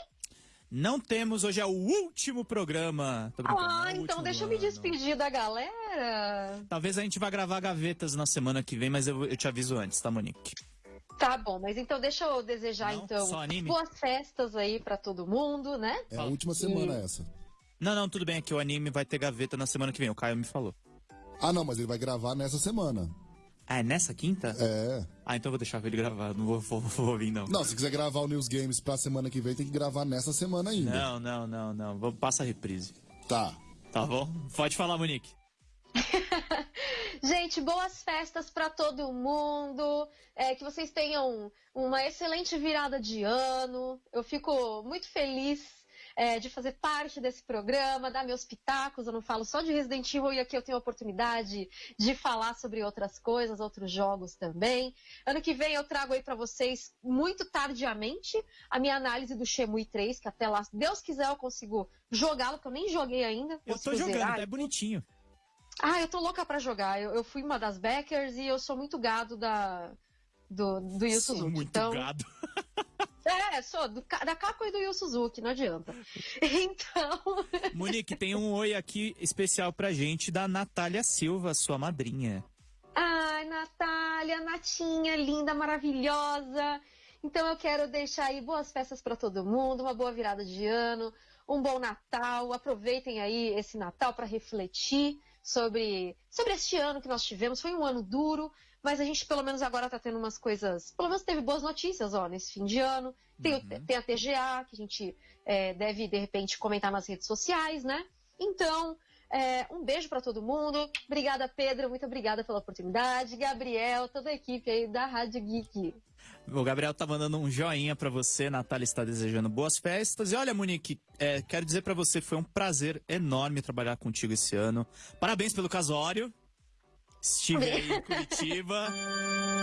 Não temos, hoje é o último programa. Ah, é então deixa eu me ano. despedir da galera. Talvez a gente vá gravar gavetas na semana que vem, mas eu, eu te aviso antes, tá, Monique? Tá bom, mas então deixa eu desejar então só anime? boas festas aí pra todo mundo, né? É a última semana essa. Não, não, tudo bem, é que o anime vai ter gaveta na semana que vem, o Caio me falou. Ah, não, mas ele vai gravar nessa semana. Ah, é nessa quinta? É. Ah, então eu vou deixar ele gravar, não vou, vou, vou ouvir, não. Não, se quiser gravar o News Games pra semana que vem, tem que gravar nessa semana ainda. Não, não, não, não. Vamos passa a reprise. Tá. Tá bom? Pode falar, Monique. Gente, boas festas pra todo mundo. É, que vocês tenham uma excelente virada de ano. Eu fico muito feliz é, de fazer parte desse programa, dar meus pitacos. Eu não falo só de Resident Evil e aqui eu tenho a oportunidade de falar sobre outras coisas, outros jogos também. Ano que vem eu trago aí pra vocês, muito tardiamente, a minha análise do Shemui 3, que até lá, se Deus quiser, eu consigo jogá-lo, porque eu nem joguei ainda. Eu tô jogando, zerar. é bonitinho. Ah, eu tô louca pra jogar. Eu, eu fui uma das backers e eu sou muito gado da do, do Yu Sou muito então, gado. É, sou do, da Kako e do Yu Suzuki, não adianta. Então, Monique, tem um oi aqui especial pra gente da Natália Silva, sua madrinha. ai, Natália, Natinha, linda, maravilhosa. Então eu quero deixar aí boas festas pra todo mundo, uma boa virada de ano, um bom Natal. Aproveitem aí esse Natal pra refletir sobre, sobre este ano que nós tivemos. Foi um ano duro, mas a gente pelo menos agora tá tendo umas coisas. Pelo menos teve boas notícias, ó, nesse fim de ano. Tem, o- tem a TGA, que a gente é, deve, de repente, comentar nas redes sociais, né? Então, é, um beijo pra todo mundo. Obrigada, Pedro. Muito obrigada pela oportunidade. Gabriel, toda a equipe aí da Rádio Geek. O Gabriel tá mandando um joinha pra você, Natália está desejando boas festas. E olha, Monique, é, quero dizer pra você, foi um prazer enorme trabalhar contigo esse ano. Parabéns pelo casório. Estive aí em Curitiba.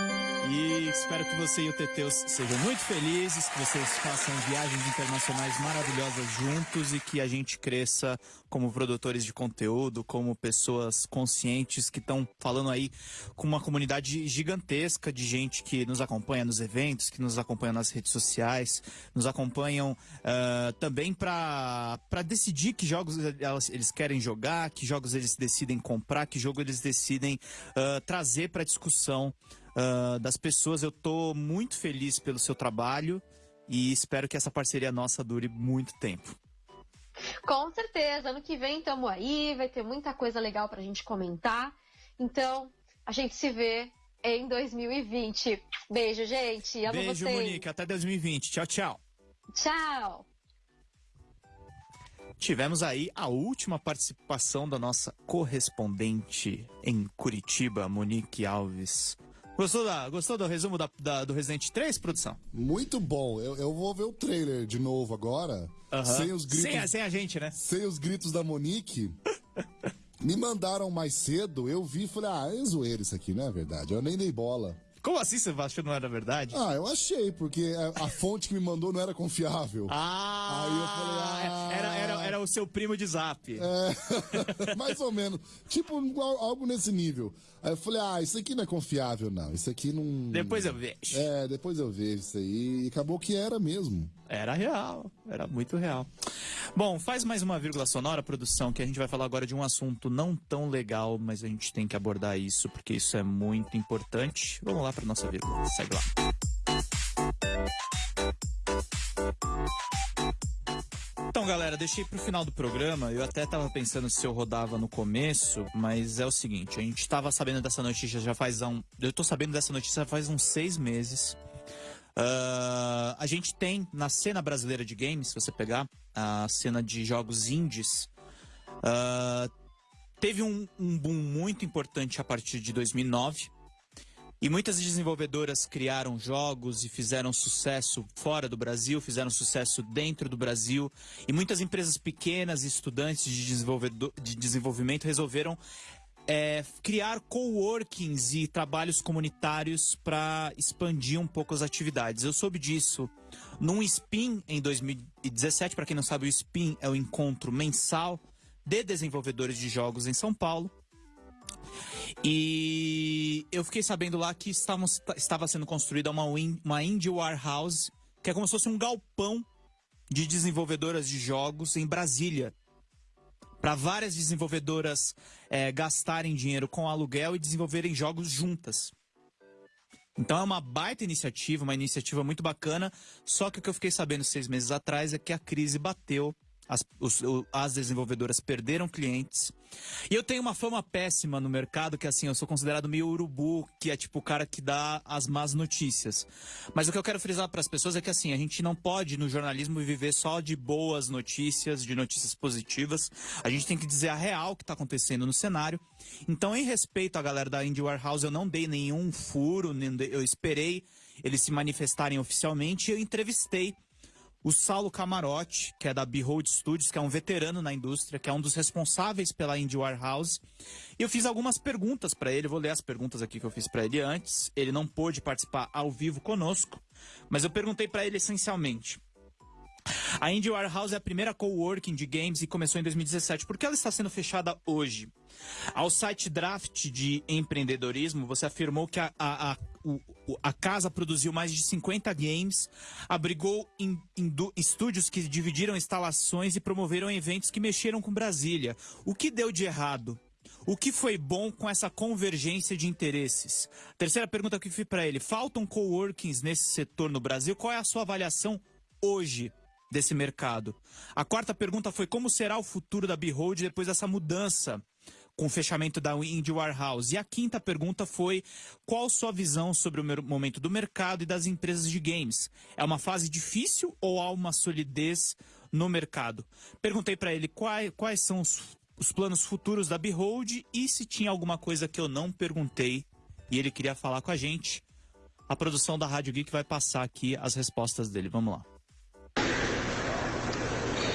E espero que você e o Teteus sejam muito felizes, que vocês façam viagens internacionais maravilhosas juntos e que a gente cresça como produtores de conteúdo, como pessoas conscientes que estão falando aí com uma comunidade gigantesca de gente que nos acompanha nos eventos, que nos acompanha nas redes sociais, nos acompanham ah, também para decidir que jogos eles querem jogar, que jogos eles decidem comprar, que jogo eles decidem ah, trazer para discussão ah, das pessoas. Eu tô muito feliz pelo seu trabalho e espero que essa parceria nossa dure muito tempo. Com certeza, ano que vem estamos aí, vai ter muita coisa legal pra gente comentar. Então, a gente se vê em 2020. Beijo, gente. Amo Beijo, vocês. Monique. Até 2020. Tchau, tchau. Tchau. Tivemos aí a última participação da nossa correspondente em Curitiba, Monique Alves. Gostou, da, gostou do resumo da- da- do Resident 3, produção? Muito bom. Eu, eu vou ver o trailer de novo agora. Sem os gritos. Sem a- sem a gente, né? Sem os gritos da Monique. Me mandaram mais cedo, eu vi e falei, ah, é zoeira isso aqui, não é verdade? Eu nem dei bola. Como assim você achou que não era verdade? Ah, eu achei, porque a, a fonte que me mandou não era confiável. Ah, Aí eu falei, ah, era, era, era o seu primo de zap. É, mais ou menos. Tipo, algo nesse nível. Aí eu falei, ah, isso aqui não é confiável, não. Isso aqui não. Depois eu vejo. É, depois eu vejo isso aí. E acabou que era mesmo. Era real, era muito real. Bom, faz mais uma vírgula sonora, produção, que a gente vai falar agora de um assunto não tão legal, mas a gente tem que abordar isso, porque isso é muito importante. Vamos lá para nossa vírgula, segue lá. Então, galera, deixei pro final do programa. Eu até tava pensando se eu rodava no começo, mas é o seguinte: a gente tava sabendo dessa notícia já faz um. Eu tô sabendo dessa notícia faz uns seis meses. Uh, a gente tem na cena brasileira de games, se você pegar a cena de jogos indies, uh, teve um, um boom muito importante a partir de 2009. E muitas desenvolvedoras criaram jogos e fizeram sucesso fora do Brasil, fizeram sucesso dentro do Brasil. E muitas empresas pequenas e estudantes de, de desenvolvimento resolveram é, criar coworkings e trabalhos comunitários para expandir um pouco as atividades. Eu soube disso num SPIN em 2017. Para quem não sabe, o SPIN é o encontro mensal de desenvolvedores de jogos em São Paulo. E eu fiquei sabendo lá que estávamos, estava sendo construída uma, uma Indie Warehouse, que é como se fosse um galpão de desenvolvedoras de jogos em Brasília. Para várias desenvolvedoras é, gastarem dinheiro com aluguel e desenvolverem jogos juntas. Então é uma baita iniciativa, uma iniciativa muito bacana. Só que o que eu fiquei sabendo seis meses atrás é que a crise bateu as, os, as desenvolvedoras perderam clientes. E eu tenho uma fama péssima no mercado, que assim, eu sou considerado meio urubu, que é tipo o cara que dá as más notícias. Mas o que eu quero frisar para as pessoas é que assim, a gente não pode no jornalismo viver só de boas notícias, de notícias positivas. A gente tem que dizer a real que está acontecendo no cenário. Então, em respeito à galera da Indie Warehouse, eu não dei nenhum furo, eu esperei eles se manifestarem oficialmente e eu entrevistei o Saulo Camarote, que é da Behold Studios, que é um veterano na indústria, que é um dos responsáveis pela Indie Warehouse. E eu fiz algumas perguntas para ele, vou ler as perguntas aqui que eu fiz para ele antes. Ele não pôde participar ao vivo conosco, mas eu perguntei para ele essencialmente: a Indie Warehouse é a primeira coworking de games e começou em 2017. Por que ela está sendo fechada hoje? Ao site Draft de empreendedorismo, você afirmou que a, a, a, o, a casa produziu mais de 50 games, abrigou em, em estúdios que dividiram instalações e promoveram eventos que mexeram com Brasília. O que deu de errado? O que foi bom com essa convergência de interesses? Terceira pergunta que eu fiz para ele: faltam coworkings nesse setor no Brasil? Qual é a sua avaliação hoje? Desse mercado. A quarta pergunta foi como será o futuro da Behold depois dessa mudança com o fechamento da Indie Warehouse. E a quinta pergunta foi qual sua visão sobre o momento do mercado e das empresas de games? É uma fase difícil ou há uma solidez no mercado? Perguntei para ele quais, quais são os, os planos futuros da Behold e se tinha alguma coisa que eu não perguntei e ele queria falar com a gente. A produção da Rádio Geek vai passar aqui as respostas dele. Vamos lá.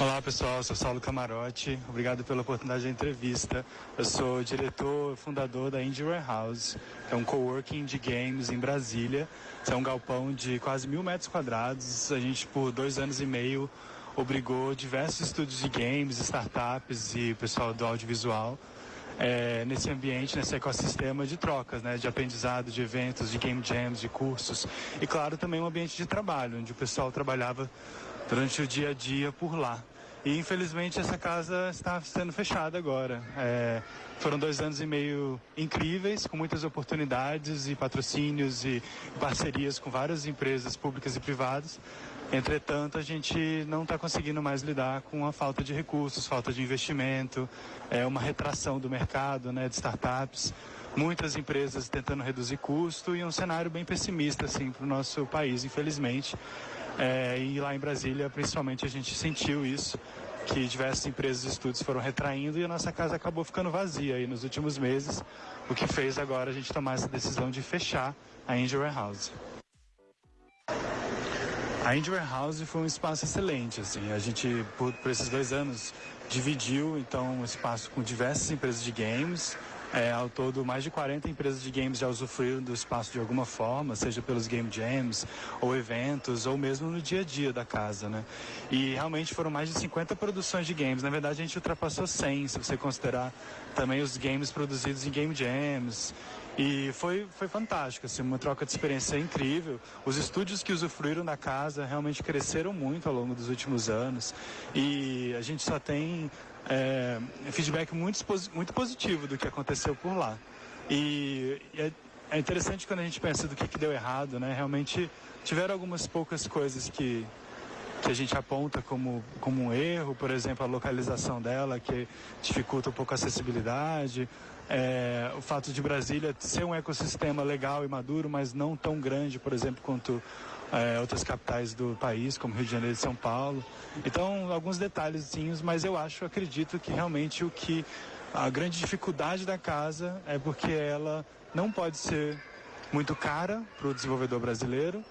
Olá pessoal, sou Saulo Camarote, obrigado pela oportunidade da entrevista. Eu sou diretor fundador da Indie Warehouse, que é um coworking de games em Brasília. é um galpão de quase mil metros quadrados. A gente, por dois anos e meio, obrigou diversos estúdios de games, startups e pessoal do audiovisual é, nesse ambiente, nesse ecossistema de trocas, né, de aprendizado, de eventos, de game jams, de cursos. E claro, também um ambiente de trabalho, onde o pessoal trabalhava durante o dia a dia por lá. E infelizmente essa casa está sendo fechada agora. É, foram dois anos e meio incríveis, com muitas oportunidades e patrocínios e parcerias com várias empresas públicas e privadas. Entretanto, a gente não está conseguindo mais lidar com a falta de recursos, falta de investimento, é uma retração do mercado, né, de startups, muitas empresas tentando reduzir custo e um cenário bem pessimista assim para o nosso país, infelizmente. É, e lá em Brasília, principalmente, a gente sentiu isso, que diversas empresas e estúdios foram retraindo e a nossa casa acabou ficando vazia aí nos últimos meses, o que fez agora a gente tomar essa decisão de fechar a Angel Warehouse. A Angel Warehouse foi um espaço excelente, assim, a gente, por, por esses dois anos, dividiu, então, o espaço com diversas empresas de games, é, ao todo, mais de 40 empresas de games já usufruíram do espaço de alguma forma, seja pelos game jams, ou eventos, ou mesmo no dia a dia da casa, né? E realmente foram mais de 50 produções de games. Na verdade, a gente ultrapassou 100, se você considerar também os games produzidos em game jams. E foi, foi fantástico, assim, uma troca de experiência incrível. Os estúdios que usufruíram da casa realmente cresceram muito ao longo dos últimos anos. E a gente só tem é, feedback muito, muito positivo do que aconteceu por lá. E é, é interessante quando a gente pensa do que, que deu errado, né? Realmente tiveram algumas poucas coisas que que a gente aponta como, como um erro, por exemplo, a localização dela, que dificulta um pouco a acessibilidade, é, o fato de Brasília ser um ecossistema legal e maduro, mas não tão grande, por exemplo, quanto é, outras capitais do país, como Rio de Janeiro e São Paulo. Então, alguns detalhezinhos, mas eu acho, acredito que realmente o que a grande dificuldade da casa é porque ela não pode ser muito cara para o desenvolvedor brasileiro,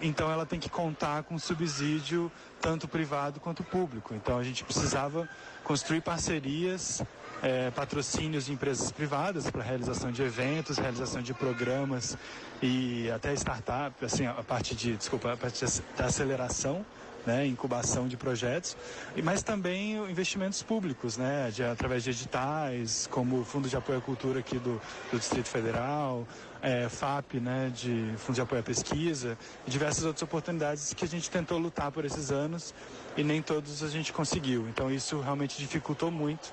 então ela tem que contar com subsídio tanto privado quanto público. Então a gente precisava construir parcerias, é, patrocínios de empresas privadas para realização de eventos, realização de programas e até startup, assim, a parte de, desculpa, a parte da aceleração né, incubação de projetos, mas também investimentos públicos, né, de, através de editais, como o Fundo de Apoio à Cultura aqui do, do Distrito Federal, é, FAP, né, de Fundo de Apoio à Pesquisa, e diversas outras oportunidades que a gente tentou lutar por esses anos e nem todos a gente conseguiu. Então isso realmente dificultou muito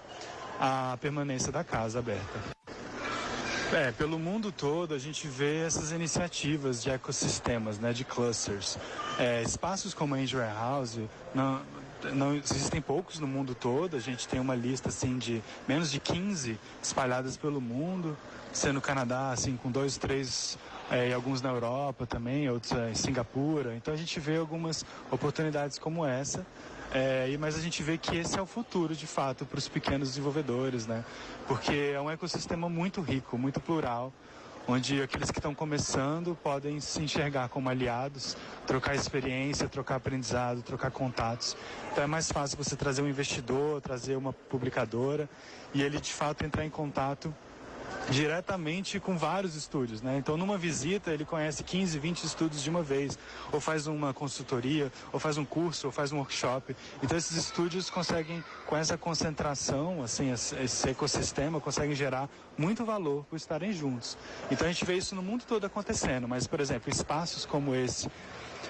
a permanência da casa aberta. É, pelo mundo todo a gente vê essas iniciativas de ecossistemas, né, de clusters. É, espaços como a Angel House não, não existem poucos no mundo todo. A gente tem uma lista assim de menos de 15 espalhadas pelo mundo, sendo no Canadá assim com dois, três é, e alguns na Europa também, outros é, em Singapura. Então a gente vê algumas oportunidades como essa. É, mas a gente vê que esse é o futuro, de fato, para os pequenos desenvolvedores, né? Porque é um ecossistema muito rico, muito plural, onde aqueles que estão começando podem se enxergar como aliados, trocar experiência, trocar aprendizado, trocar contatos. Então é mais fácil você trazer um investidor, trazer uma publicadora e ele de fato entrar em contato diretamente com vários estúdios, né? Então, numa visita, ele conhece 15, 20 estúdios de uma vez, ou faz uma consultoria, ou faz um curso, ou faz um workshop. Então, esses estúdios conseguem, com essa concentração, assim, esse ecossistema, conseguem gerar muito valor por estarem juntos. Então, a gente vê isso no mundo todo acontecendo, mas, por exemplo, espaços como esse,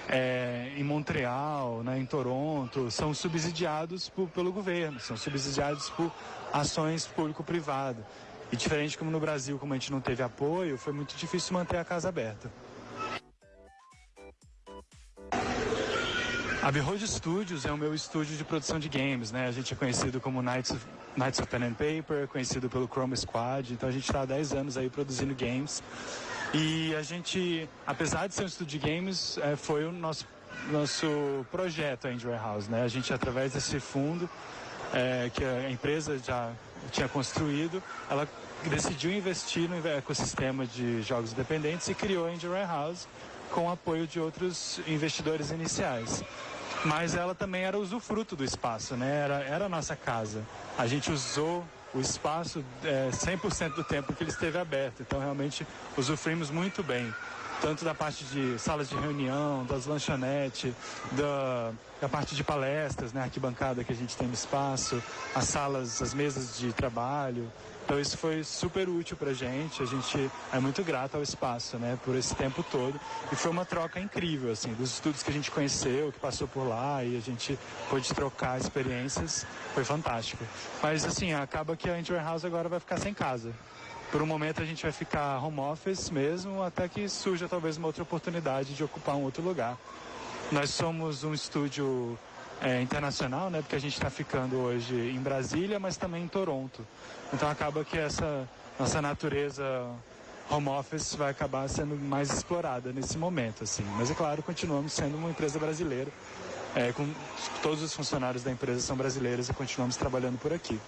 é, em Montreal, né, em Toronto, são subsidiados por, pelo governo, são subsidiados por ações público-privado. E diferente como no Brasil, como a gente não teve apoio, foi muito difícil manter a casa aberta. A Behold Studios é o meu estúdio de produção de games, né? A gente é conhecido como Knights of, Knights of Pen and Paper, conhecido pelo Chrome Squad, então a gente está há 10 anos aí produzindo games. E a gente, apesar de ser um estúdio de games, é, foi o nosso, nosso projeto, a Indie Warehouse, né? A gente, através desse fundo, é, que a empresa já tinha construído, ela decidiu investir no ecossistema de jogos independentes e criou a Indie Warehouse com o apoio de outros investidores iniciais. Mas ela também era usufruto do espaço, né? Era, era a nossa casa. A gente usou o espaço é, 100% do tempo que ele esteve aberto. Então, realmente, usufruímos muito bem tanto da parte de salas de reunião, das lanchonetes, da, da parte de palestras, né, arquibancada que a gente tem no espaço, as salas, as mesas de trabalho. Então isso foi super útil pra gente, a gente é muito grato ao espaço, né, por esse tempo todo. E foi uma troca incrível, assim, dos estudos que a gente conheceu, que passou por lá e a gente pôde trocar experiências, foi fantástico. Mas assim, acaba que a Inter House agora vai ficar sem casa por um momento a gente vai ficar home office mesmo, até que surja talvez uma outra oportunidade de ocupar um outro lugar. Nós somos um estúdio é, internacional, né? Porque a gente está ficando hoje em Brasília, mas também em Toronto. Então acaba que essa nossa natureza home office vai acabar sendo mais explorada nesse momento, assim. Mas é claro, continuamos sendo uma empresa brasileira. É, com todos os funcionários da empresa são brasileiros e continuamos trabalhando por aqui.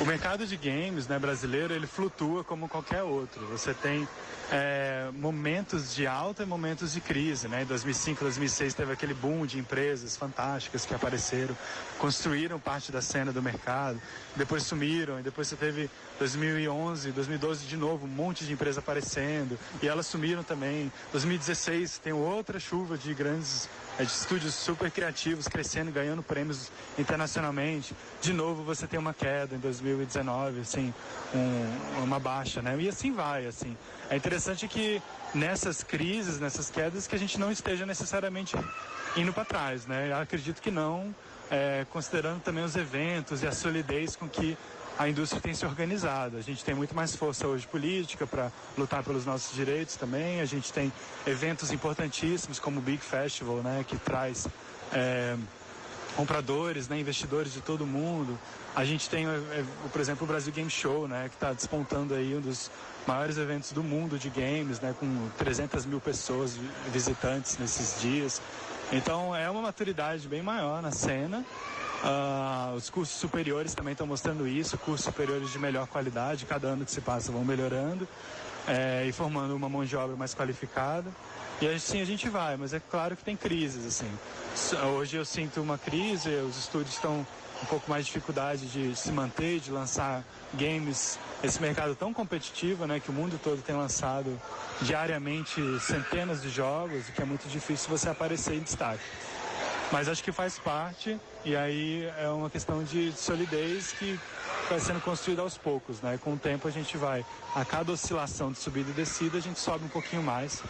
O mercado de games né, brasileiro ele flutua como qualquer outro. Você tem é, momentos de alta e momentos de crise. Né? Em 2005, 2006 teve aquele boom de empresas fantásticas que apareceram, construíram parte da cena do mercado, depois sumiram, e depois você teve 2011, 2012 de novo, um monte de empresas aparecendo, e elas sumiram também. 2016 tem outra chuva de grandes é, de estúdios super criativos crescendo, ganhando prêmios internacionalmente. De novo você tem uma queda em 2019, assim, um, uma baixa, né? E assim vai, assim. É interessante que nessas crises, nessas quedas, que a gente não esteja necessariamente indo para trás, né? Eu acredito que não, é, considerando também os eventos e a solidez com que a indústria tem se organizado. A gente tem muito mais força hoje política para lutar pelos nossos direitos também. A gente tem eventos importantíssimos como o Big Festival, né, que traz é, compradores, né, investidores de todo mundo. A gente tem, é, por exemplo, o Brasil Game Show, né, que está despontando aí um dos maiores eventos do mundo de games, né, com 300 mil pessoas visitantes nesses dias. Então é uma maturidade bem maior na cena. Uh, os cursos superiores também estão mostrando isso, cursos superiores de melhor qualidade, cada ano que se passa vão melhorando é, e formando uma mão de obra mais qualificada. E assim a gente vai, mas é claro que tem crises, assim. Hoje eu sinto uma crise, os estúdios estão um pouco mais de dificuldade de se manter, de lançar games, esse mercado tão competitivo, né, que o mundo todo tem lançado diariamente centenas de jogos, e que é muito difícil você aparecer em destaque. Mas acho que faz parte e aí é uma questão de solidez que vai sendo construída aos poucos, né? Com o tempo a gente vai, a cada oscilação de subida e descida, a gente sobe um pouquinho mais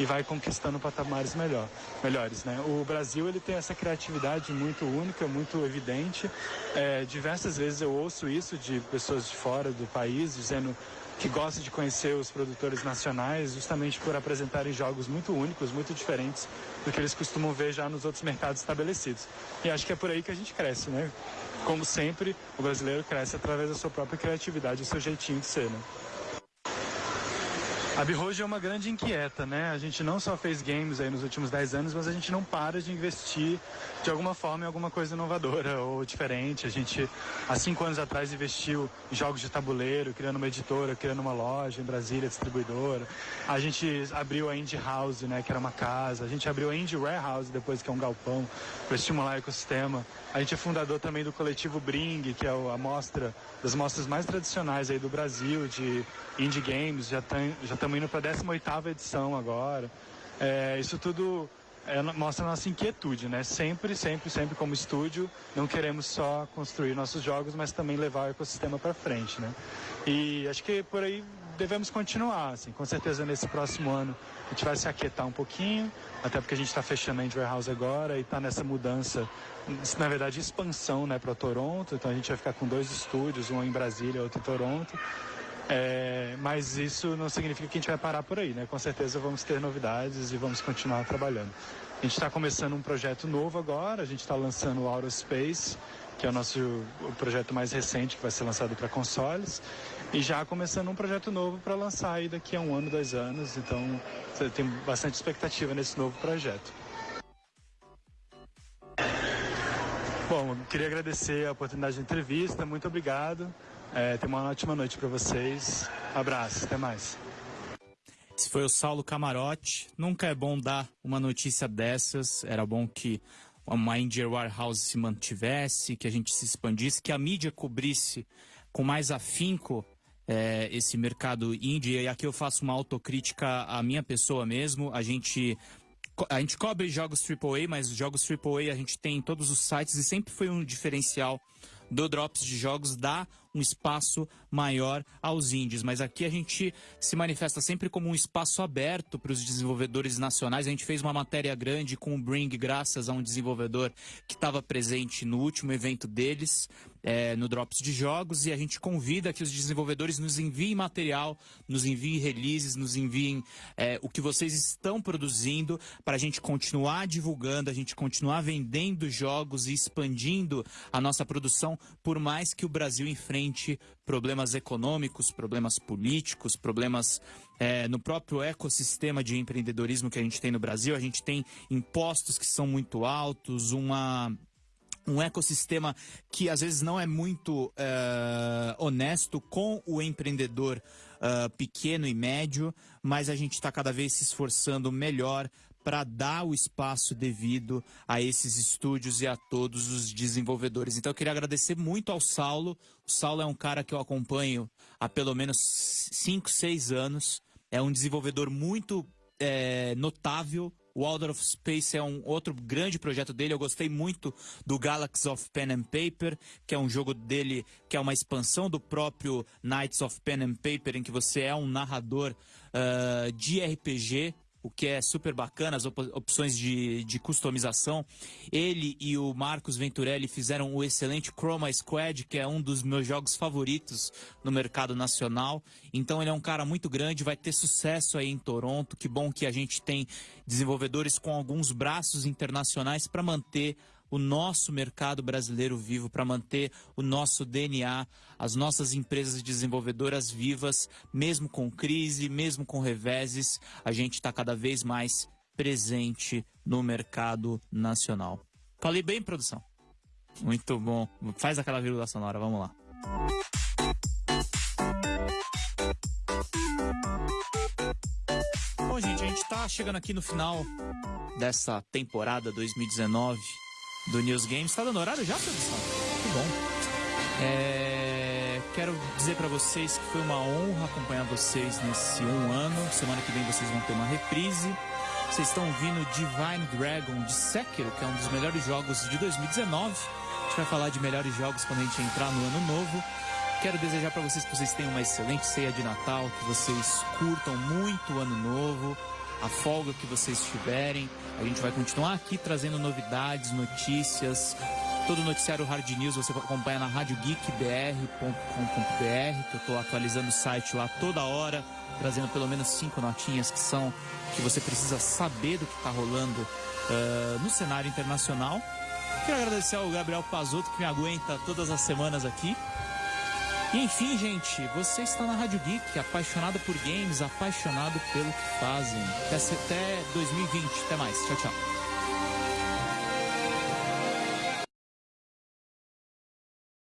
e vai conquistando patamares melhor, melhores, né? O Brasil ele tem essa criatividade muito única, muito evidente. É, diversas vezes eu ouço isso de pessoas de fora do país dizendo que gostam de conhecer os produtores nacionais justamente por apresentarem jogos muito únicos, muito diferentes do que eles costumam ver já nos outros mercados estabelecidos. E acho que é por aí que a gente cresce, né? Como sempre, o brasileiro cresce através da sua própria criatividade, do seu jeitinho de ser, né? A Birroja é uma grande inquieta, né? A gente não só fez games aí nos últimos 10 anos, mas a gente não para de investir de alguma forma em alguma coisa inovadora ou diferente. A gente, há cinco anos atrás, investiu em jogos de tabuleiro, criando uma editora, criando uma loja em Brasília, distribuidora. A gente abriu a Indie House, né? Que era uma casa. A gente abriu a Indie Warehouse, depois que é um galpão, para estimular o ecossistema. A gente é fundador também do coletivo Bring, que é a mostra, das mostras mais tradicionais aí do Brasil, de indie games. Já, tem, já estamos indo para a 18ª edição agora. É, isso tudo é, mostra nossa inquietude, né? Sempre, sempre, sempre como estúdio, não queremos só construir nossos jogos, mas também levar o ecossistema para frente, né? E acho que por aí devemos continuar, assim, com certeza nesse próximo ano a gente vai se aquietar um pouquinho, até porque a gente está fechando a Indie Warehouse agora e está nessa mudança, na verdade expansão, né, para Toronto, então a gente vai ficar com dois estúdios, um em Brasília, outro em Toronto, é, mas isso não significa que a gente vai parar por aí, né? Com certeza vamos ter novidades e vamos continuar trabalhando. A gente está começando um projeto novo agora, a gente está lançando o Outer Space, que é o nosso o projeto mais recente que vai ser lançado para consoles, e já começando um projeto novo para lançar aí daqui a um ano, dois anos. Então, tem bastante expectativa nesse novo projeto. Bom, queria agradecer a oportunidade de entrevista, muito obrigado. É, tenha uma ótima noite para vocês. Abraço, até mais. Esse foi o Saulo Camarote. Nunca é bom dar uma notícia dessas. Era bom que uma Indie Warehouse se mantivesse, que a gente se expandisse, que a mídia cobrisse com mais afinco é, esse mercado indie. E aqui eu faço uma autocrítica à minha pessoa mesmo. A gente a gente cobre jogos AAA, mas jogos AAA a gente tem em todos os sites e sempre foi um diferencial do Drops de Jogos dar um espaço maior aos indies. Mas aqui a gente se manifesta sempre como um espaço aberto para os desenvolvedores nacionais. A gente fez uma matéria grande com o Bring, graças a um desenvolvedor que estava presente no último evento deles é, no Drops de Jogos e a gente convida que os desenvolvedores nos enviem material, nos enviem releases, nos enviem é, o que vocês estão produzindo para a gente continuar divulgando, a gente continuar vendendo jogos e expandindo a nossa produção, por mais que o Brasil enfrente problemas econômicos, problemas políticos, problemas é, no próprio ecossistema de empreendedorismo que a gente tem no Brasil. A gente tem impostos que são muito altos, uma um ecossistema que às vezes não é muito uh, honesto com o empreendedor uh, pequeno e médio, mas a gente está cada vez se esforçando melhor para dar o espaço devido a esses estúdios e a todos os desenvolvedores. Então eu queria agradecer muito ao Saulo. O Saulo é um cara que eu acompanho há pelo menos 5, 6 anos. É um desenvolvedor muito é, notável o of Space é um outro grande projeto dele. Eu gostei muito do Galaxy of Pen and Paper, que é um jogo dele que é uma expansão do próprio Knights of Pen and Paper, em que você é um narrador uh, de RPG o que é super bacana, as op opções de, de customização. Ele e o Marcos Venturelli fizeram o excelente Chroma Squad, que é um dos meus jogos favoritos no mercado nacional. Então ele é um cara muito grande, vai ter sucesso aí em Toronto. Que bom que a gente tem desenvolvedores com alguns braços internacionais para manter o nosso mercado brasileiro vivo, para manter o nosso DNA, as nossas empresas desenvolvedoras vivas, mesmo com crise, mesmo com reveses, a gente está cada vez mais presente no mercado nacional. Falei bem, produção? Muito bom. Faz aquela vírgula sonora, vamos lá. Bom, gente, a gente está chegando aqui no final dessa temporada 2019 do News Games. Tá dando horário já, produção? Que bom. É... Quero dizer para vocês que foi uma honra acompanhar vocês nesse um ano. Semana que vem vocês vão ter uma reprise. Vocês estão ouvindo Divine Dragon de Sekiro, que é um dos melhores jogos de 2019. A gente vai falar de melhores jogos quando a gente entrar no ano novo. Quero desejar para vocês que vocês tenham uma excelente ceia de Natal, que vocês curtam muito o ano novo, a folga que vocês tiverem. A gente vai continuar aqui trazendo novidades, notícias. Todo o noticiário Hard News você acompanha na radiogeekbr.com.br, que eu estou atualizando o site lá toda hora, trazendo pelo menos cinco notinhas que são que você precisa saber do que está rolando uh, no cenário internacional. Quero agradecer ao Gabriel Pazotto que me aguenta todas as semanas aqui. Enfim, gente, você está na Rádio Geek, apaixonado por games, apaixonado pelo que fazem. Até 2020. Até mais. Tchau, tchau.